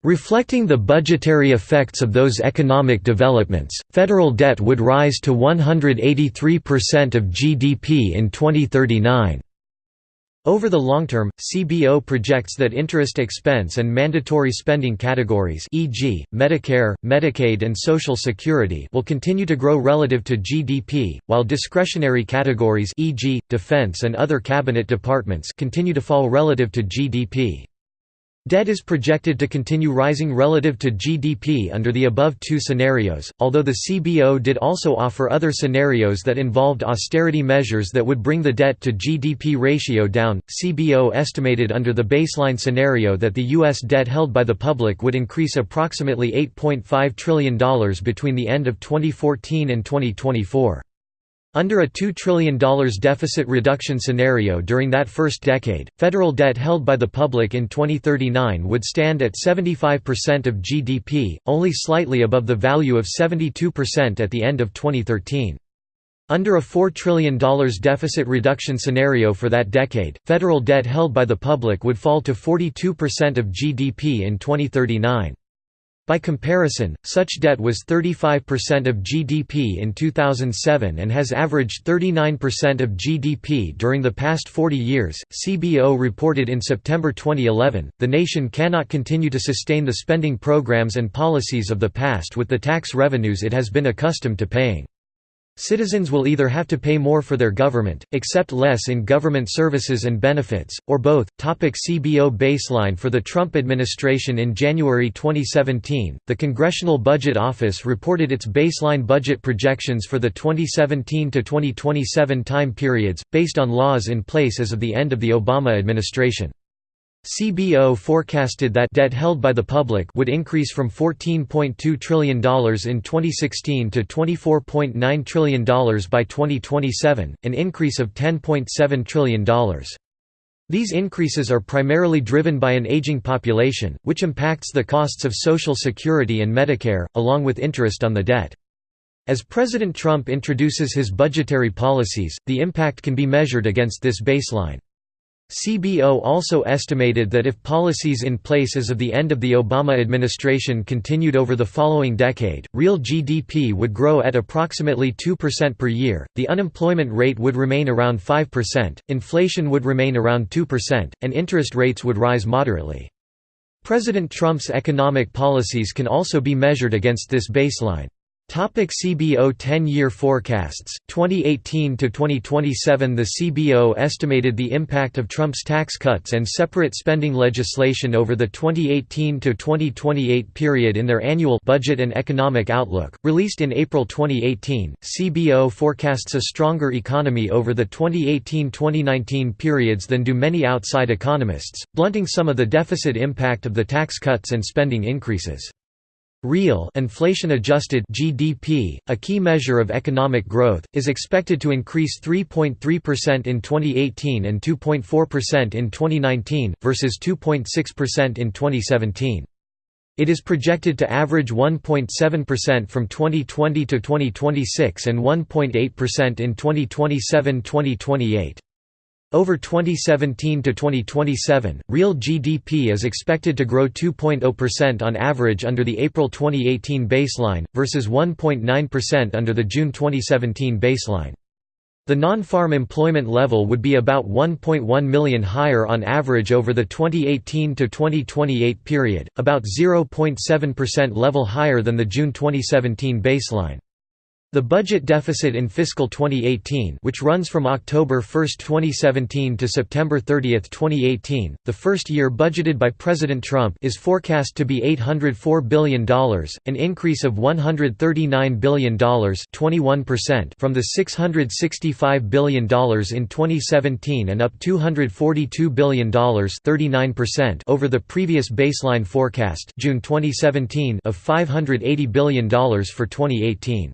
Reflecting the budgetary effects of those economic developments, federal debt would rise to 183% of GDP in 2039. Over the long term, CBO projects that interest expense and mandatory spending categories e.g., Medicare, Medicaid and Social Security will continue to grow relative to GDP, while discretionary categories e.g., defense and other cabinet departments continue to fall relative to GDP. Debt is projected to continue rising relative to GDP under the above two scenarios, although the CBO did also offer other scenarios that involved austerity measures that would bring the debt to GDP ratio down. CBO estimated under the baseline scenario that the U.S. debt held by the public would increase approximately $8.5 trillion between the end of 2014 and 2024. Under a $2 trillion deficit reduction scenario during that first decade, federal debt held by the public in 2039 would stand at 75% of GDP, only slightly above the value of 72% at the end of 2013. Under a $4 trillion deficit reduction scenario for that decade, federal debt held by the public would fall to 42% of GDP in 2039. By comparison, such debt was 35% of GDP in 2007 and has averaged 39% of GDP during the past 40 years. CBO reported in September 2011 the nation cannot continue to sustain the spending programs and policies of the past with the tax revenues it has been accustomed to paying. Citizens will either have to pay more for their government, accept less in government services and benefits, or both. Topic CBO baseline For the Trump administration in January 2017, the Congressional Budget Office reported its baseline budget projections for the 2017 to 2027 time periods, based on laws in place as of the end of the Obama administration. CBO forecasted that debt held by the public would increase from $14.2 trillion in 2016 to $24.9 trillion by 2027, an increase of $10.7 trillion. These increases are primarily driven by an aging population, which impacts the costs of Social Security and Medicare, along with interest on the debt. As President Trump introduces his budgetary policies, the impact can be measured against this baseline. CBO also estimated that if policies in place as of the end of the Obama administration continued over the following decade, real GDP would grow at approximately 2% per year, the unemployment rate would remain around 5%, inflation would remain around 2%, and interest rates would rise moderately. President Trump's economic policies can also be measured against this baseline. Topic CBO 10-year forecasts 2018 to 2027 The CBO estimated the impact of Trump's tax cuts and separate spending legislation over the 2018 to 2028 period in their annual Budget and Economic Outlook released in April 2018 CBO forecasts a stronger economy over the 2018-2019 periods than do many outside economists blunting some of the deficit impact of the tax cuts and spending increases Real inflation-adjusted GDP, a key measure of economic growth, is expected to increase 3.3% in 2018 and 2.4% in 2019, versus 2.6% in 2017. It is projected to average 1.7% from 2020 to 2026 and 1.8% in 2027–2028. Over 2017 to 2027, real GDP is expected to grow 2.0% on average under the April 2018 baseline, versus 1.9% under the June 2017 baseline. The non-farm employment level would be about 1.1 million higher on average over the 2018 to 2028 period, about 0.7% level higher than the June 2017 baseline. The budget deficit in fiscal 2018 which runs from October 1, 2017 to September 30, 2018, the first year budgeted by President Trump is forecast to be $804 billion, an increase of $139 billion from the $665 billion in 2017 and up $242 billion over the previous baseline forecast June 2017 of $580 billion for 2018.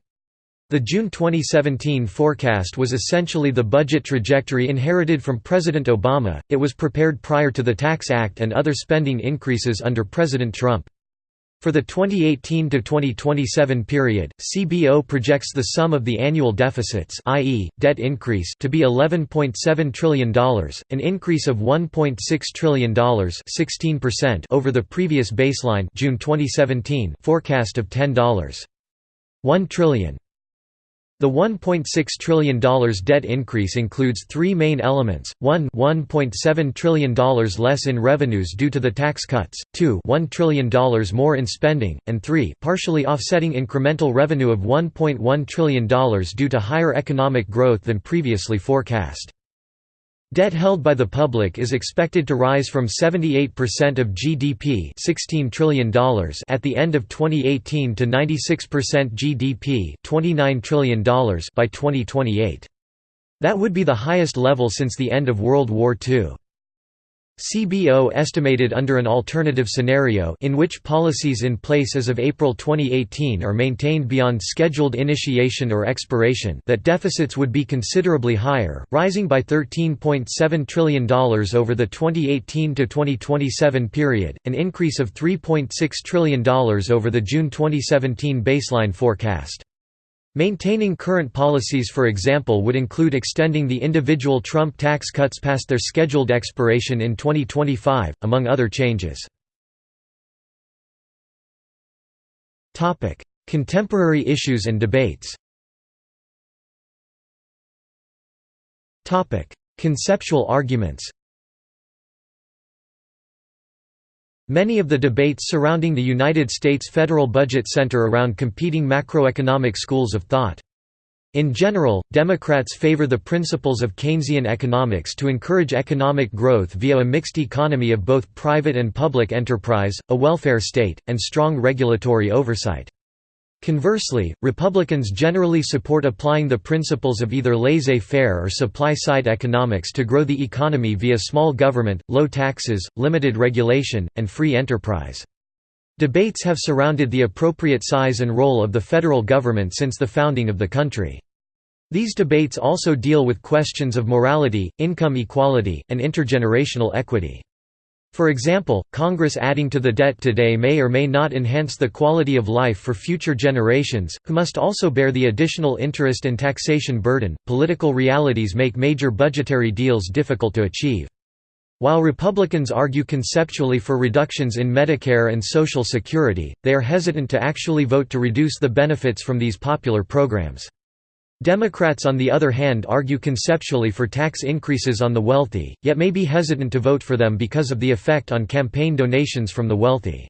The June 2017 forecast was essentially the budget trajectory inherited from President Obama, it was prepared prior to the Tax Act and other spending increases under President Trump. For the 2018–2027 period, CBO projects the sum of the annual deficits i.e., debt increase to be $11.7 trillion, an increase of $1.6 trillion 16% over the previous baseline June 2017 forecast of $10.1 trillion. The $1.6 trillion debt increase includes three main elements, 1 $1.7 trillion less in revenues due to the tax cuts, 2 $1 trillion more in spending, and 3 partially offsetting incremental revenue of $1.1 trillion due to higher economic growth than previously forecast. Debt held by the public is expected to rise from 78% of GDP $16 trillion at the end of 2018 to 96% GDP $29 trillion by 2028. That would be the highest level since the end of World War II. CBO estimated under an alternative scenario in which policies in place as of April 2018 are maintained beyond scheduled initiation or expiration that deficits would be considerably higher, rising by $13.7 trillion over the 2018–2027 period, an increase of $3.6 trillion over the June 2017 baseline forecast. Maintaining current policies for example would include extending the individual Trump tax cuts past their scheduled expiration in 2025, among other changes. Contemporary issues and debates. Conceptual arguments Many of the debates surrounding the United States federal budget center around competing macroeconomic schools of thought. In general, Democrats favor the principles of Keynesian economics to encourage economic growth via a mixed economy of both private and public enterprise, a welfare state, and strong regulatory oversight. Conversely, Republicans generally support applying the principles of either laissez-faire or supply-side economics to grow the economy via small government, low taxes, limited regulation, and free enterprise. Debates have surrounded the appropriate size and role of the federal government since the founding of the country. These debates also deal with questions of morality, income equality, and intergenerational equity. For example, Congress adding to the debt today may or may not enhance the quality of life for future generations, who must also bear the additional interest and taxation burden. Political realities make major budgetary deals difficult to achieve. While Republicans argue conceptually for reductions in Medicare and Social Security, they are hesitant to actually vote to reduce the benefits from these popular programs. Democrats on the other hand argue conceptually for tax increases on the wealthy, yet may be hesitant to vote for them because of the effect on campaign donations from the wealthy.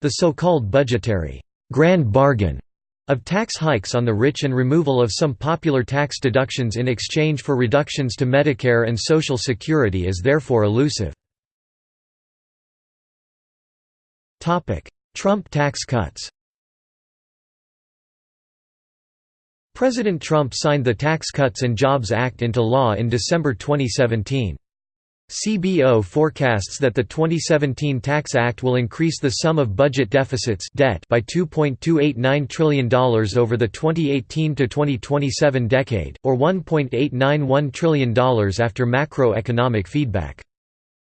The so-called budgetary grand bargain of tax hikes on the rich and removal of some popular tax deductions in exchange for reductions to Medicare and Social Security is therefore elusive. Trump tax cuts President Trump signed the Tax Cuts and Jobs Act into law in December 2017. CBO forecasts that the 2017 Tax Act will increase the sum of budget deficits debt by $2.289 trillion over the 2018–2027 decade, or $1.891 trillion after macroeconomic feedback.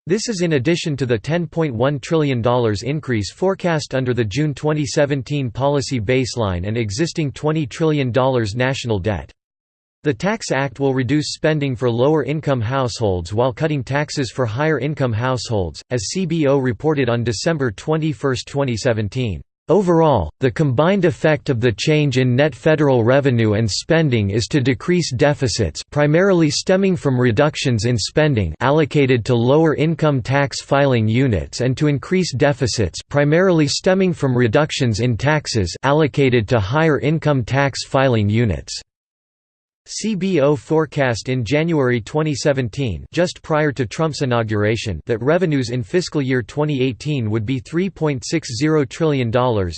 This is in addition to the $10.1 trillion increase forecast under the June 2017 policy baseline and existing $20 trillion national debt. The Tax Act will reduce spending for lower-income households while cutting taxes for higher-income households, as CBO reported on December 21, 2017. Overall, the combined effect of the change in net federal revenue and spending is to decrease deficits primarily stemming from reductions in spending allocated to lower income tax filing units and to increase deficits primarily stemming from reductions in taxes allocated to higher income tax filing units. CBO forecast in January 2017 just prior to Trump's inauguration that revenues in fiscal year 2018 would be $3.60 trillion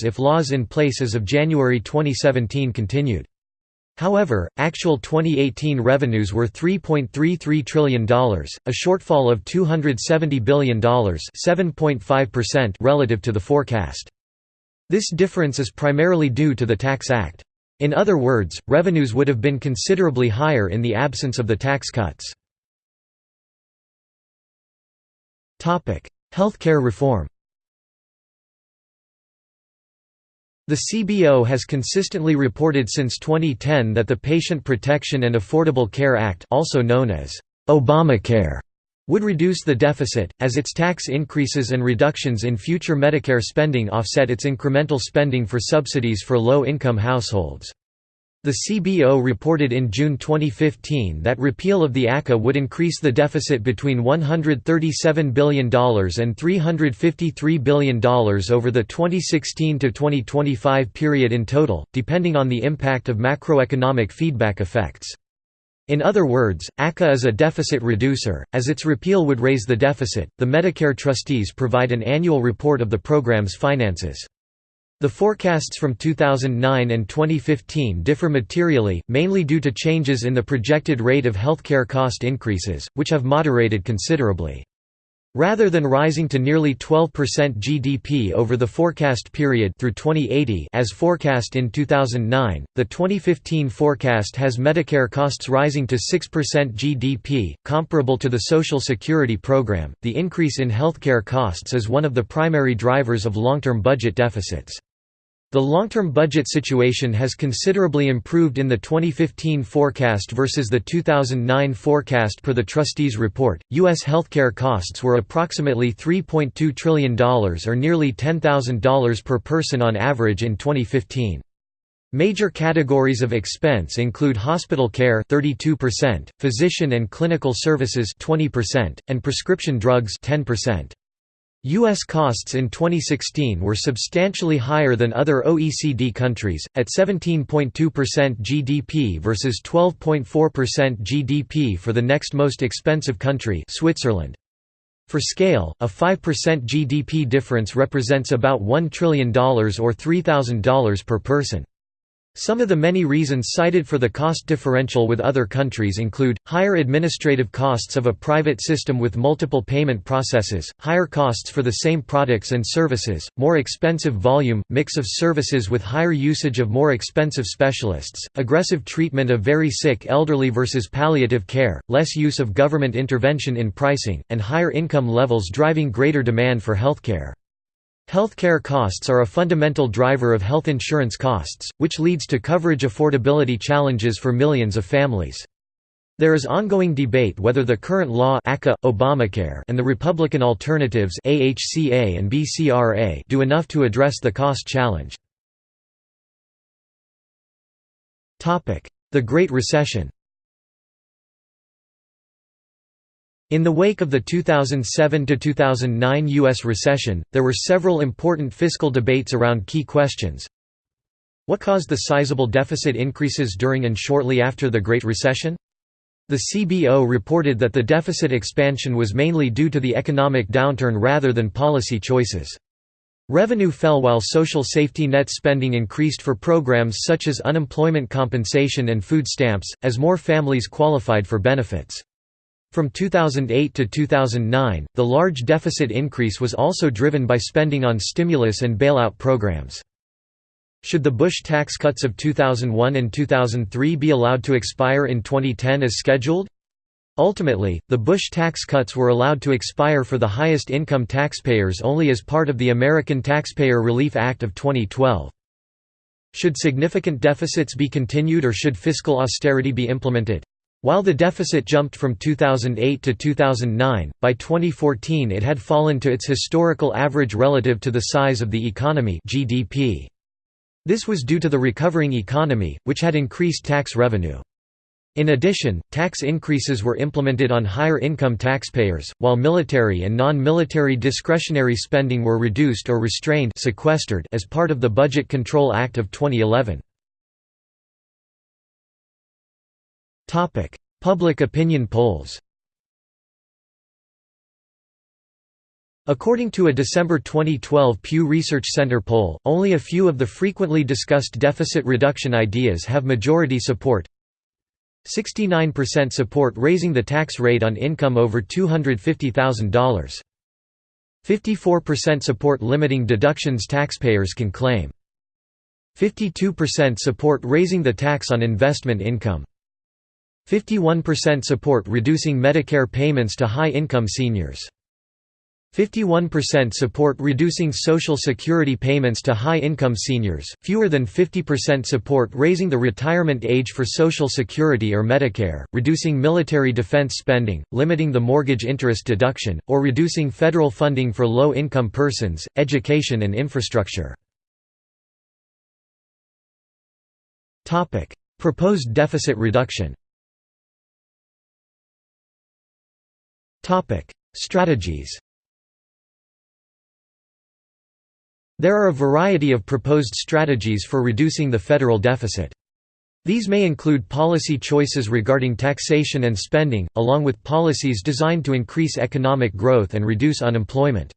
if laws in place as of January 2017 continued. However, actual 2018 revenues were $3.33 trillion, a shortfall of $270 billion relative to the forecast. This difference is primarily due to the Tax Act. In other words, revenues would have been considerably higher in the absence of the tax cuts. Healthcare reform The CBO has consistently reported since 2010 that the Patient Protection and Affordable Care Act also known as Obamacare would reduce the deficit, as its tax increases and reductions in future Medicare spending offset its incremental spending for subsidies for low-income households. The CBO reported in June 2015 that repeal of the ACA would increase the deficit between $137 billion and $353 billion over the 2016–2025 period in total, depending on the impact of macroeconomic feedback effects. In other words, ACA is a deficit reducer, as its repeal would raise the deficit. The Medicare trustees provide an annual report of the program's finances. The forecasts from 2009 and 2015 differ materially, mainly due to changes in the projected rate of healthcare cost increases, which have moderated considerably. Rather than rising to nearly 12% GDP over the forecast period through 2080 as forecast in 2009, the 2015 forecast has Medicare costs rising to 6% GDP, comparable to the Social Security program. The increase in healthcare costs is one of the primary drivers of long-term budget deficits. The long-term budget situation has considerably improved in the 2015 forecast versus the 2009 forecast per the trustees' report. U.S. healthcare costs were approximately $3.2 trillion or nearly $10,000 per person on average in 2015. Major categories of expense include hospital care 32%, physician and clinical services 20%, and prescription drugs 10%. U.S. costs in 2016 were substantially higher than other OECD countries, at 17.2% GDP versus 12.4% GDP for the next most expensive country Switzerland. For scale, a 5% GDP difference represents about $1 trillion or $3,000 per person. Some of the many reasons cited for the cost differential with other countries include, higher administrative costs of a private system with multiple payment processes, higher costs for the same products and services, more expensive volume, mix of services with higher usage of more expensive specialists, aggressive treatment of very sick elderly versus palliative care, less use of government intervention in pricing, and higher income levels driving greater demand for healthcare. Healthcare costs are a fundamental driver of health insurance costs, which leads to coverage affordability challenges for millions of families. There is ongoing debate whether the current law ACA, Obamacare and the Republican alternatives AHCA and BCRA do enough to address the cost challenge. The Great Recession In the wake of the 2007–2009 U.S. recession, there were several important fiscal debates around key questions. What caused the sizable deficit increases during and shortly after the Great Recession? The CBO reported that the deficit expansion was mainly due to the economic downturn rather than policy choices. Revenue fell while social safety net spending increased for programs such as unemployment compensation and food stamps, as more families qualified for benefits. From 2008 to 2009, the large deficit increase was also driven by spending on stimulus and bailout programs. Should the Bush tax cuts of 2001 and 2003 be allowed to expire in 2010 as scheduled? Ultimately, the Bush tax cuts were allowed to expire for the highest income taxpayers only as part of the American Taxpayer Relief Act of 2012. Should significant deficits be continued or should fiscal austerity be implemented? While the deficit jumped from 2008 to 2009, by 2014 it had fallen to its historical average relative to the size of the economy GDP. This was due to the recovering economy, which had increased tax revenue. In addition, tax increases were implemented on higher income taxpayers, while military and non-military discretionary spending were reduced or restrained sequestered as part of the Budget Control Act of 2011. Topic: Public opinion polls. According to a December 2012 Pew Research Center poll, only a few of the frequently discussed deficit reduction ideas have majority support. 69% support raising the tax rate on income over $250,000. 54% support limiting deductions taxpayers can claim. 52% support raising the tax on investment income 51% support reducing Medicare payments to high-income seniors 51% support reducing Social Security payments to high-income seniors, fewer than 50% support raising the retirement age for Social Security or Medicare, reducing military defense spending, limiting the mortgage interest deduction, or reducing federal funding for low-income persons, education and infrastructure. Proposed deficit reduction Strategies There are a variety of proposed strategies for reducing the federal deficit. These may include policy choices regarding taxation and spending, along with policies designed to increase economic growth and reduce unemployment.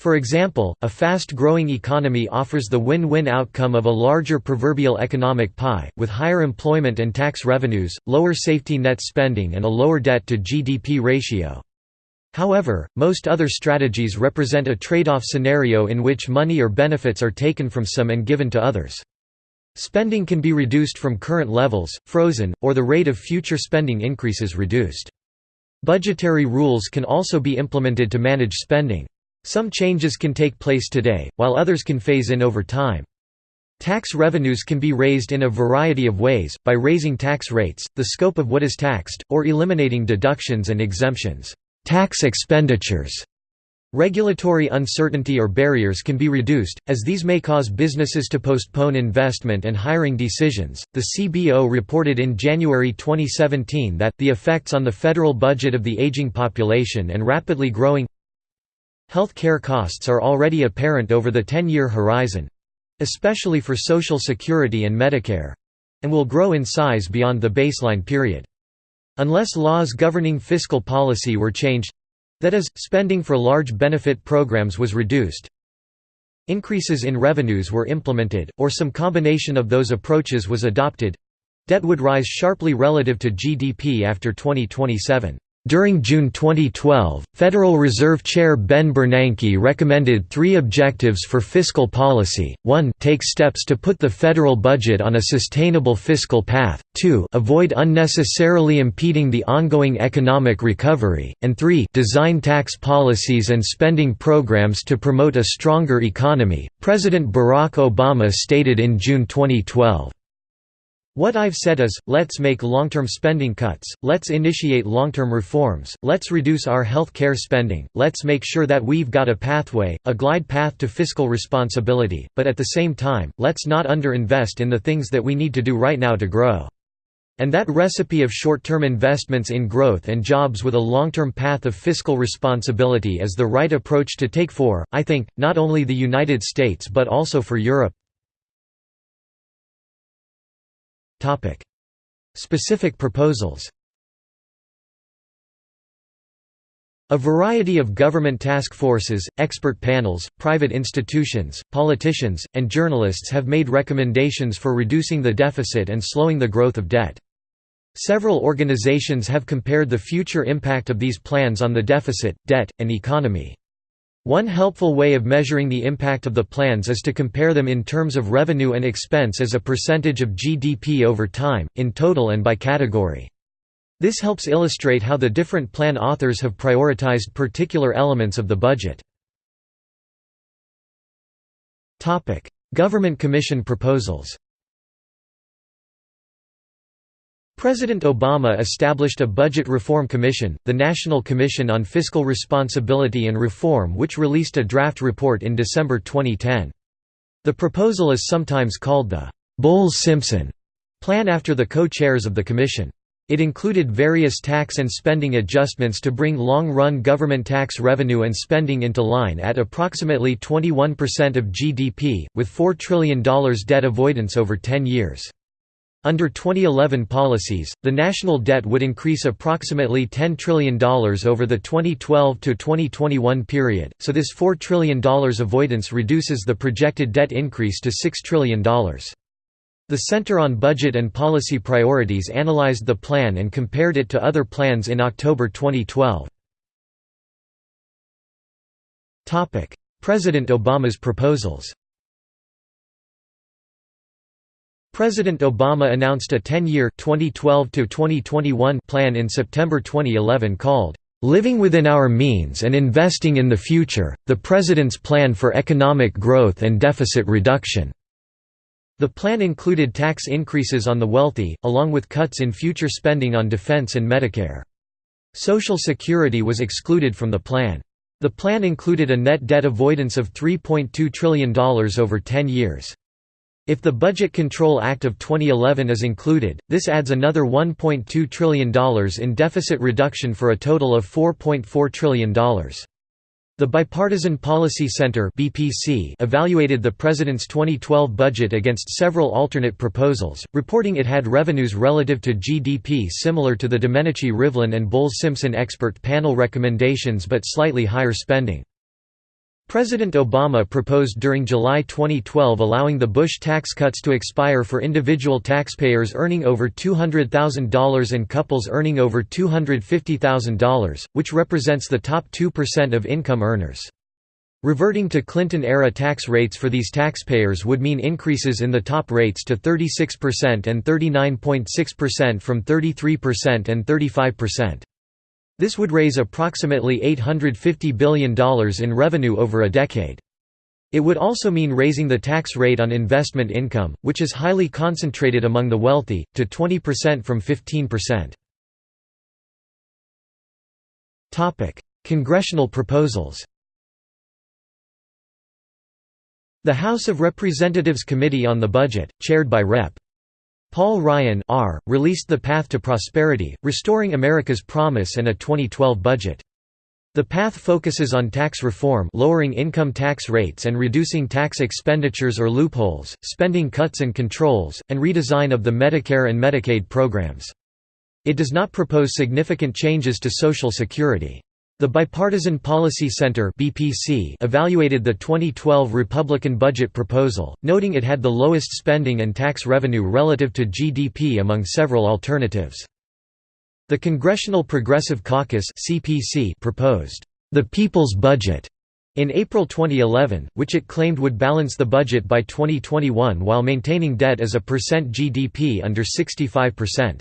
For example, a fast-growing economy offers the win-win outcome of a larger proverbial economic pie, with higher employment and tax revenues, lower safety net spending and a lower debt-to-GDP ratio. However, most other strategies represent a trade-off scenario in which money or benefits are taken from some and given to others. Spending can be reduced from current levels, frozen, or the rate of future spending increases reduced. Budgetary rules can also be implemented to manage spending. Some changes can take place today, while others can phase in over time. Tax revenues can be raised in a variety of ways, by raising tax rates, the scope of what is taxed, or eliminating deductions and exemptions. Tax expenditures Regulatory uncertainty or barriers can be reduced, as these may cause businesses to postpone investment and hiring decisions. The CBO reported in January 2017 that the effects on the federal budget of the aging population and rapidly growing health care costs are already apparent over the 10 year horizon especially for Social Security and Medicare and will grow in size beyond the baseline period. Unless laws governing fiscal policy were changed—that is, spending for large benefit programs was reduced, increases in revenues were implemented, or some combination of those approaches was adopted—debt would rise sharply relative to GDP after 2027. During June 2012, Federal Reserve Chair Ben Bernanke recommended three objectives for fiscal policy, 1 take steps to put the federal budget on a sustainable fiscal path, 2 avoid unnecessarily impeding the ongoing economic recovery, and 3 design tax policies and spending programs to promote a stronger economy, President Barack Obama stated in June 2012. What I've said is, let's make long-term spending cuts, let's initiate long-term reforms, let's reduce our health care spending, let's make sure that we've got a pathway, a glide path to fiscal responsibility, but at the same time, let's not underinvest in the things that we need to do right now to grow. And that recipe of short-term investments in growth and jobs with a long-term path of fiscal responsibility is the right approach to take for, I think, not only the United States but also for Europe. Specific proposals A variety of government task forces, expert panels, private institutions, politicians, and journalists have made recommendations for reducing the deficit and slowing the growth of debt. Several organizations have compared the future impact of these plans on the deficit, debt, and economy. One helpful way of measuring the impact of the plans is to compare them in terms of revenue and expense as a percentage of GDP over time, in total and by category. This helps illustrate how the different plan authors have prioritized particular elements of the budget. Government Commission proposals President Obama established a Budget Reform Commission, the National Commission on Fiscal Responsibility and Reform which released a draft report in December 2010. The proposal is sometimes called the Bowles-Simpson plan after the co-chairs of the commission. It included various tax and spending adjustments to bring long-run government tax revenue and spending into line at approximately 21% of GDP, with $4 trillion debt avoidance over 10 years. Under 2011 policies, the national debt would increase approximately $10 trillion over the 2012–2021 period, so this $4 trillion avoidance reduces the projected debt increase to $6 trillion. The Center on Budget and Policy Priorities analyzed the plan and compared it to other plans in October 2012. President Obama's proposals President Obama announced a 10-year plan in September 2011 called, "'Living Within Our Means and Investing in the Future, the President's Plan for Economic Growth and Deficit Reduction". The plan included tax increases on the wealthy, along with cuts in future spending on defense and Medicare. Social Security was excluded from the plan. The plan included a net debt avoidance of $3.2 trillion over 10 years. If the Budget Control Act of 2011 is included, this adds another $1.2 trillion in deficit reduction for a total of $4.4 trillion. The Bipartisan Policy Center evaluated the president's 2012 budget against several alternate proposals, reporting it had revenues relative to GDP similar to the Domenici-Rivlin and Bowles-Simpson expert panel recommendations but slightly higher spending. President Obama proposed during July 2012 allowing the Bush tax cuts to expire for individual taxpayers earning over $200,000 and couples earning over $250,000, which represents the top 2% of income earners. Reverting to Clinton-era tax rates for these taxpayers would mean increases in the top rates to 36% and 39.6% from 33% and 35%. This would raise approximately $850 billion in revenue over a decade. It would also mean raising the tax rate on investment income, which is highly concentrated among the wealthy, to 20% from 15%. Congressional proposals The House of Representatives Committee on the Budget, chaired by Rep. Paul Ryan R. released The Path to Prosperity, Restoring America's Promise and a 2012 Budget. The path focuses on tax reform lowering income tax rates and reducing tax expenditures or loopholes, spending cuts and controls, and redesign of the Medicare and Medicaid programs. It does not propose significant changes to Social Security. The Bipartisan Policy Center (BPC) evaluated the 2012 Republican budget proposal, noting it had the lowest spending and tax revenue relative to GDP among several alternatives. The Congressional Progressive Caucus (CPC) proposed the People's Budget in April 2011, which it claimed would balance the budget by 2021 while maintaining debt as a percent GDP under 65%.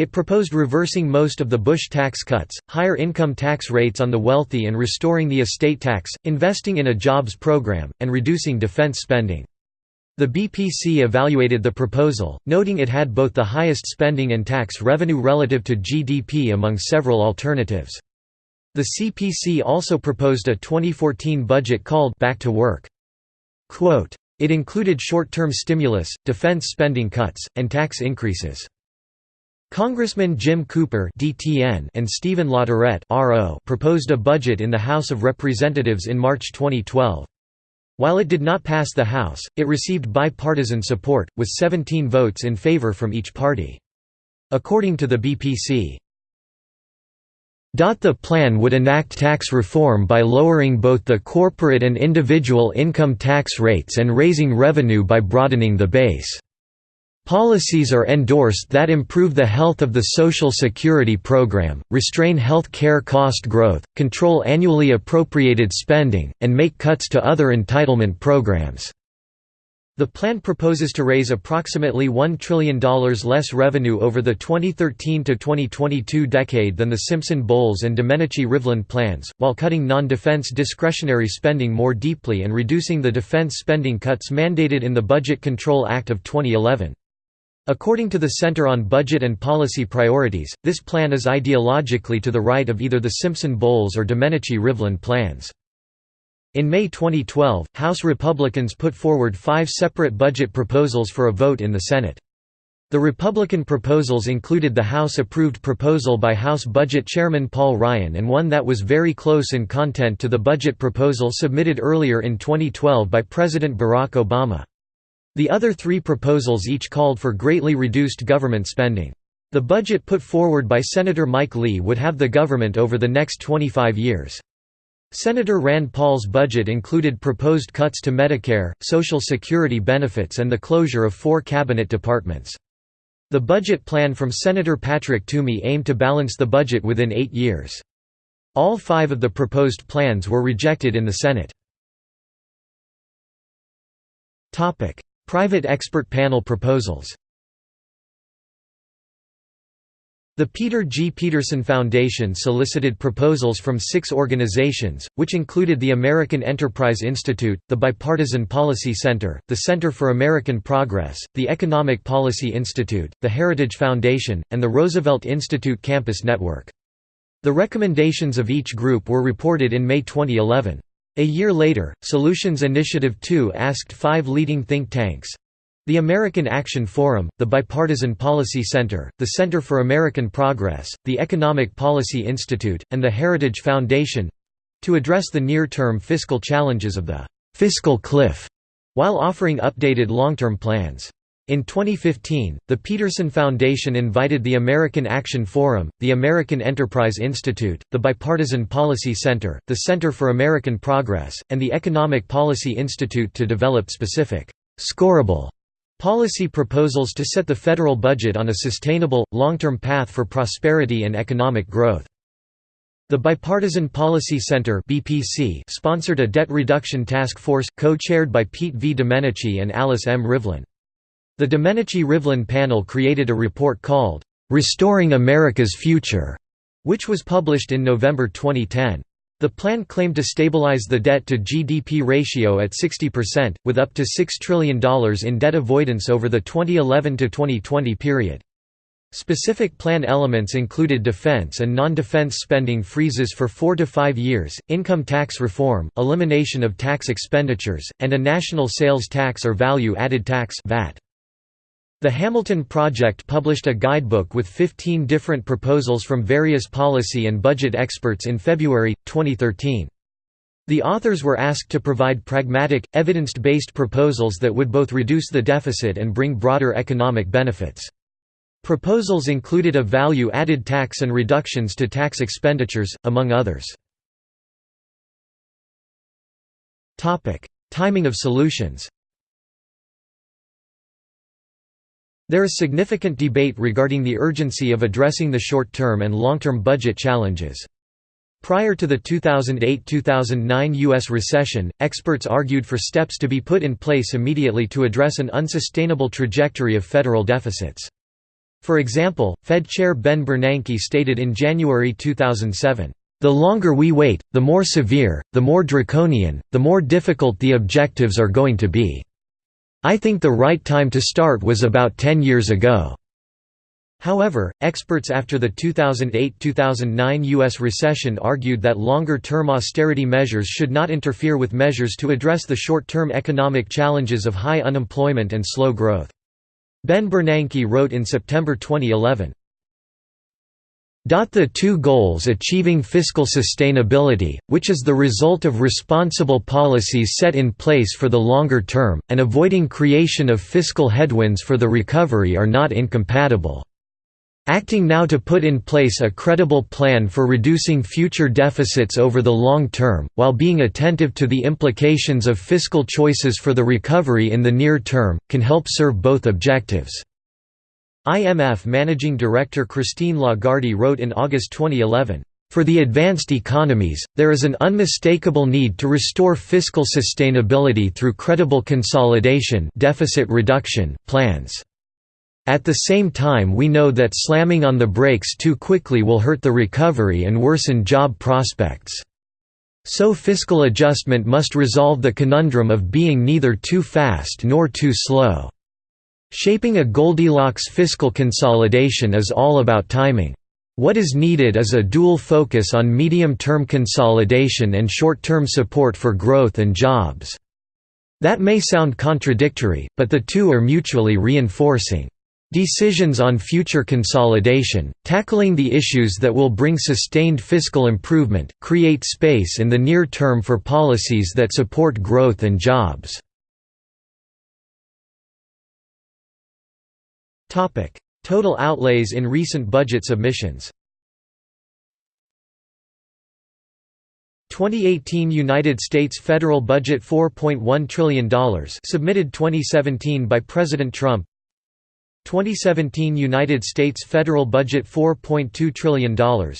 It proposed reversing most of the Bush tax cuts, higher income tax rates on the wealthy and restoring the estate tax, investing in a jobs program, and reducing defense spending. The BPC evaluated the proposal, noting it had both the highest spending and tax revenue relative to GDP among several alternatives. The CPC also proposed a 2014 budget called Back to Work. Quote, it included short-term stimulus, defense spending cuts, and tax increases. Congressman Jim Cooper (DTN) and Stephen LaTourette (RO) proposed a budget in the House of Representatives in March 2012. While it did not pass the House, it received bipartisan support, with 17 votes in favor from each party. According to the BPC, the plan would enact tax reform by lowering both the corporate and individual income tax rates and raising revenue by broadening the base. Policies are endorsed that improve the health of the Social Security program, restrain health care cost growth, control annually appropriated spending, and make cuts to other entitlement programs. The plan proposes to raise approximately $1 trillion less revenue over the 2013–2022 decade than the Simpson-Bowles and Domenici-Rivlin plans, while cutting non-defense discretionary spending more deeply and reducing the defense spending cuts mandated in the Budget Control Act of 2011. According to the Center on Budget and Policy Priorities, this plan is ideologically to the right of either the Simpson-Bowles or Domenici-Rivlin plans. In May 2012, House Republicans put forward five separate budget proposals for a vote in the Senate. The Republican proposals included the House-approved proposal by House Budget Chairman Paul Ryan and one that was very close in content to the budget proposal submitted earlier in 2012 by President Barack Obama. The other three proposals each called for greatly reduced government spending. The budget put forward by Senator Mike Lee would have the government over the next 25 years. Senator Rand Paul's budget included proposed cuts to Medicare, Social Security benefits and the closure of four cabinet departments. The budget plan from Senator Patrick Toomey aimed to balance the budget within eight years. All five of the proposed plans were rejected in the Senate. Private expert panel proposals The Peter G. Peterson Foundation solicited proposals from six organizations, which included the American Enterprise Institute, the Bipartisan Policy Center, the Center for American Progress, the Economic Policy Institute, the Heritage Foundation, and the Roosevelt Institute Campus Network. The recommendations of each group were reported in May 2011. A year later, Solutions Initiative 2 asked five leading think tanks, the American Action Forum, the Bipartisan Policy Center, the Center for American Progress, the Economic Policy Institute, and the Heritage Foundation—to address the near-term fiscal challenges of the «fiscal cliff», while offering updated long-term plans. In 2015, the Peterson Foundation invited the American Action Forum, the American Enterprise Institute, the Bipartisan Policy Center, the Center for American Progress, and the Economic Policy Institute to develop specific, scorable Policy proposals to set the federal budget on a sustainable, long-term path for prosperity and economic growth. The Bipartisan Policy Center (BPC) sponsored a debt reduction task force, co-chaired by Pete V. Domenici and Alice M. Rivlin. The Domenici-Rivlin panel created a report called, "'Restoring America's Future", which was published in November 2010. The plan claimed to stabilize the debt-to-GDP ratio at 60%, with up to $6 trillion in debt avoidance over the 2011–2020 period. Specific plan elements included defense and non-defense spending freezes for four to five years, income tax reform, elimination of tax expenditures, and a national sales tax or value-added tax VAT. The Hamilton Project published a guidebook with 15 different proposals from various policy and budget experts in February, 2013. The authors were asked to provide pragmatic, evidence-based proposals that would both reduce the deficit and bring broader economic benefits. Proposals included a value-added tax and reductions to tax expenditures, among others. Timing of solutions There is significant debate regarding the urgency of addressing the short-term and long-term budget challenges. Prior to the 2008–2009 U.S. recession, experts argued for steps to be put in place immediately to address an unsustainable trajectory of federal deficits. For example, Fed Chair Ben Bernanke stated in January 2007, "...the longer we wait, the more severe, the more draconian, the more difficult the objectives are going to be." I think the right time to start was about 10 years ago. However, experts after the 2008–2009 U.S. recession argued that longer-term austerity measures should not interfere with measures to address the short-term economic challenges of high unemployment and slow growth. Ben Bernanke wrote in September 2011, the two goals achieving fiscal sustainability, which is the result of responsible policies set in place for the longer term, and avoiding creation of fiscal headwinds for the recovery are not incompatible. Acting now to put in place a credible plan for reducing future deficits over the long term, while being attentive to the implications of fiscal choices for the recovery in the near term, can help serve both objectives. IMF Managing Director Christine Lagarde wrote in August 2011, "...for the advanced economies, there is an unmistakable need to restore fiscal sustainability through credible consolidation deficit reduction plans. At the same time we know that slamming on the brakes too quickly will hurt the recovery and worsen job prospects." So fiscal adjustment must resolve the conundrum of being neither too fast nor too slow. Shaping a Goldilocks fiscal consolidation is all about timing. What is needed is a dual focus on medium-term consolidation and short-term support for growth and jobs. That may sound contradictory, but the two are mutually reinforcing. Decisions on future consolidation, tackling the issues that will bring sustained fiscal improvement, create space in the near term for policies that support growth and jobs. Total outlays in recent budget submissions. 2018 United States federal budget $4.1 trillion submitted 2017 by President Trump 2017 United States federal budget $4.2 trillion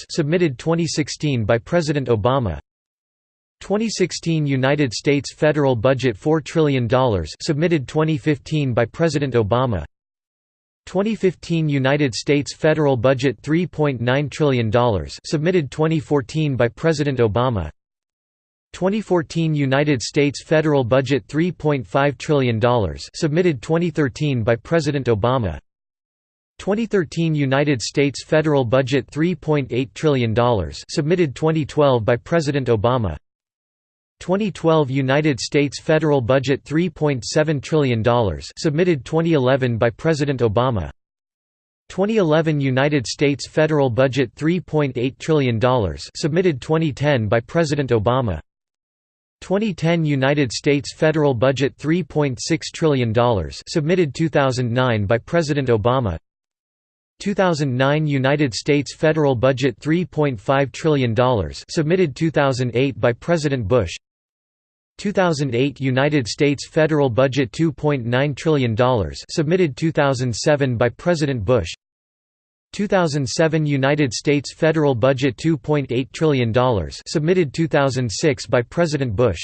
submitted 2016 by President Obama 2016 United States federal budget $4 trillion submitted 2015 by President Obama 2015 United States federal budget $3.9 trillion submitted 2014 by President Obama. 2014 United States federal budget $3.5 trillion submitted 2013 by President Obama. 2013 United States federal budget $3.8 trillion submitted 2012 by President Obama 2012 United States federal budget $3.7 trillion submitted 2011 by President Obama. 2011 United States federal budget $3.8 trillion submitted 2010 by President Obama. 2010 United States federal budget $3.6 trillion submitted 2009 by President Obama. 2009 United States federal budget $3.5 trillion submitted 2008 by President Bush 2008 United States federal budget $2.9 trillion submitted 2007 by President Bush. 2007 United States federal budget $2.8 trillion submitted 2006 by President Bush.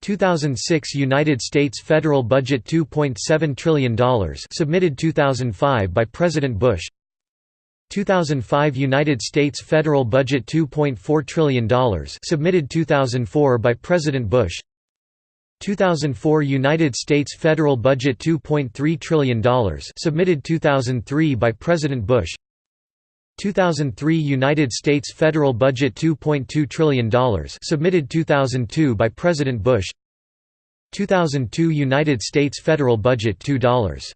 2006 United States federal budget $2.7 trillion submitted 2005 by President Bush 2005 United States federal budget $2.4 trillion submitted 2004 by President Bush. 2004 United States federal budget $2.3 trillion submitted 2003 by President Bush. 2003 United States federal budget $2.2 trillion submitted 2002 by President Bush. 2002 United States federal budget $2.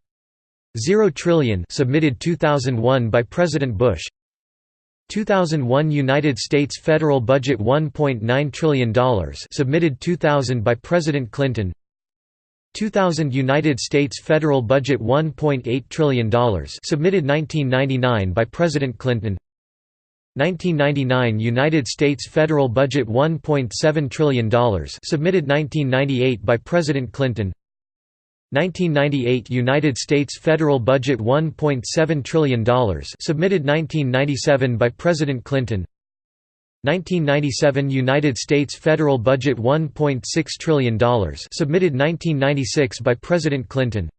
0 trillion submitted 2001 by President Bush. 2001 United States federal budget $1.9 trillion submitted 2000 by President Clinton. 2000 United States federal budget $1.8 trillion submitted 1999 by President Clinton. 1999 United States federal budget $1.7 trillion submitted 1998 by President Clinton 1998 United States federal budget $1.7 trillion submitted 1997 by President Clinton. 1997 United States federal budget $1.6 trillion submitted 1996 by President Clinton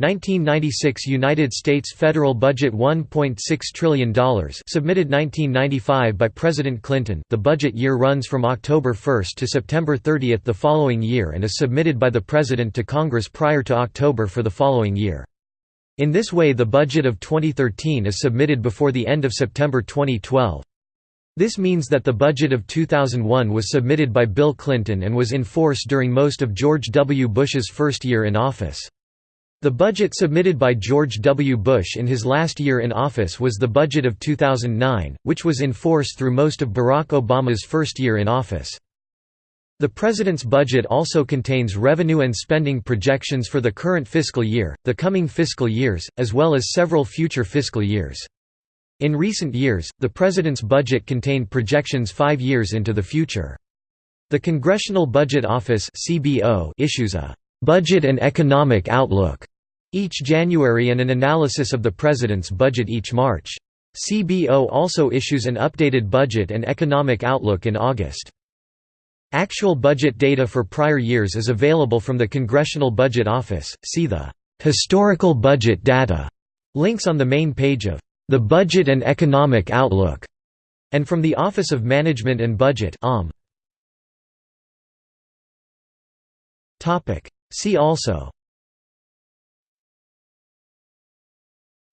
1996 United States federal budget $1.6 trillion submitted 1995 by President Clinton the budget year runs from October 1 to September 30 the following year and is submitted by the President to Congress prior to October for the following year. In this way the budget of 2013 is submitted before the end of September 2012. This means that the budget of 2001 was submitted by Bill Clinton and was in force during most of George W. Bush's first year in office. The budget submitted by George W. Bush in his last year in office was the budget of 2009, which was in force through most of Barack Obama's first year in office. The President's budget also contains revenue and spending projections for the current fiscal year, the coming fiscal years, as well as several future fiscal years. In recent years, the President's budget contained projections five years into the future. The Congressional Budget Office issues a «Budget and Economic Outlook» each January and an analysis of the President's budget each March. CBO also issues an updated budget and economic outlook in August. Actual budget data for prior years is available from the Congressional Budget Office, see the «Historical Budget Data» links on the main page of «The Budget and Economic Outlook» and from the Office of Management and Budget um. See also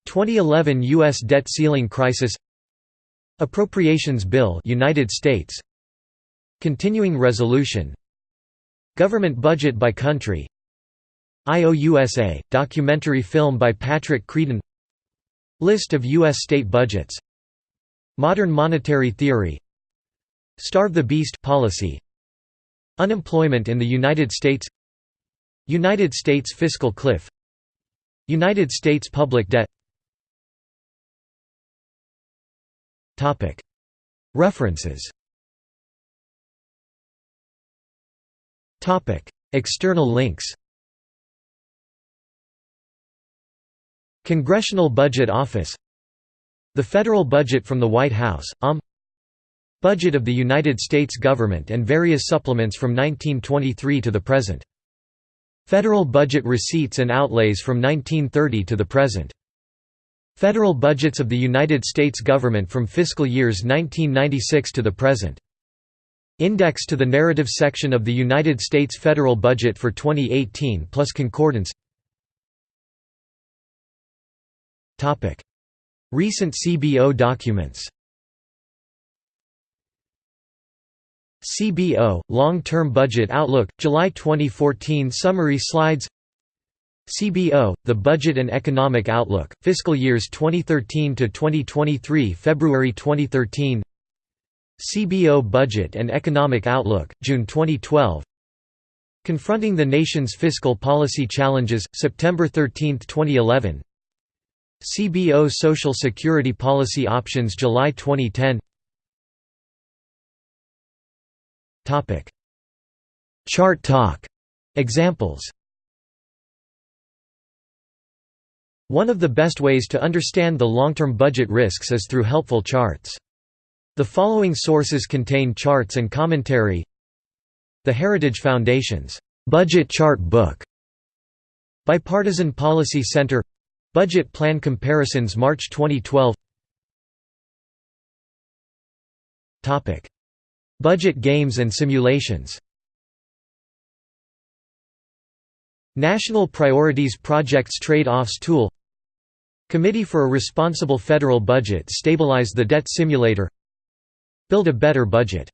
2011 U.S. debt ceiling crisis Appropriations Bill United States. Continuing Resolution. Government budget by country. IOUSA, documentary film by Patrick Creadon. List of U.S. state budgets. Modern monetary theory. Starve the Beast policy. Unemployment in the United States United States fiscal cliff. United States public debt. References. External links. Congressional Budget Office. The Federal Budget from the White House, OMB Budget of the United States government and various supplements from 1923 to the present. Federal budget receipts and outlays from 1930 to the present. Federal budgets of the United States government from fiscal years 1996 to the present. Index to the narrative section of the United States federal budget for 2018 plus concordance Recent CBO documents CBO, Long-Term Budget Outlook, July 2014 Summary slides. CBO, The Budget and Economic Outlook, Fiscal Years 2013 to 2023 February 2013 CBO Budget and Economic Outlook, June 2012 Confronting the Nation's Fiscal Policy Challenges, September 13, 2011 CBO Social Security Policy Options July 2010 Chart talk. Examples. One of the best ways to understand the long-term budget risks is through helpful charts. The following sources contain charts and commentary. The Heritage Foundation's Budget Chart Book. Bipartisan Policy Center. Budget Plan Comparisons March 2012 Budget games and simulations. National Priorities Projects Trade-offs Tool. Committee for a Responsible Federal Budget Stabilize the Debt Simulator. Build a Better Budget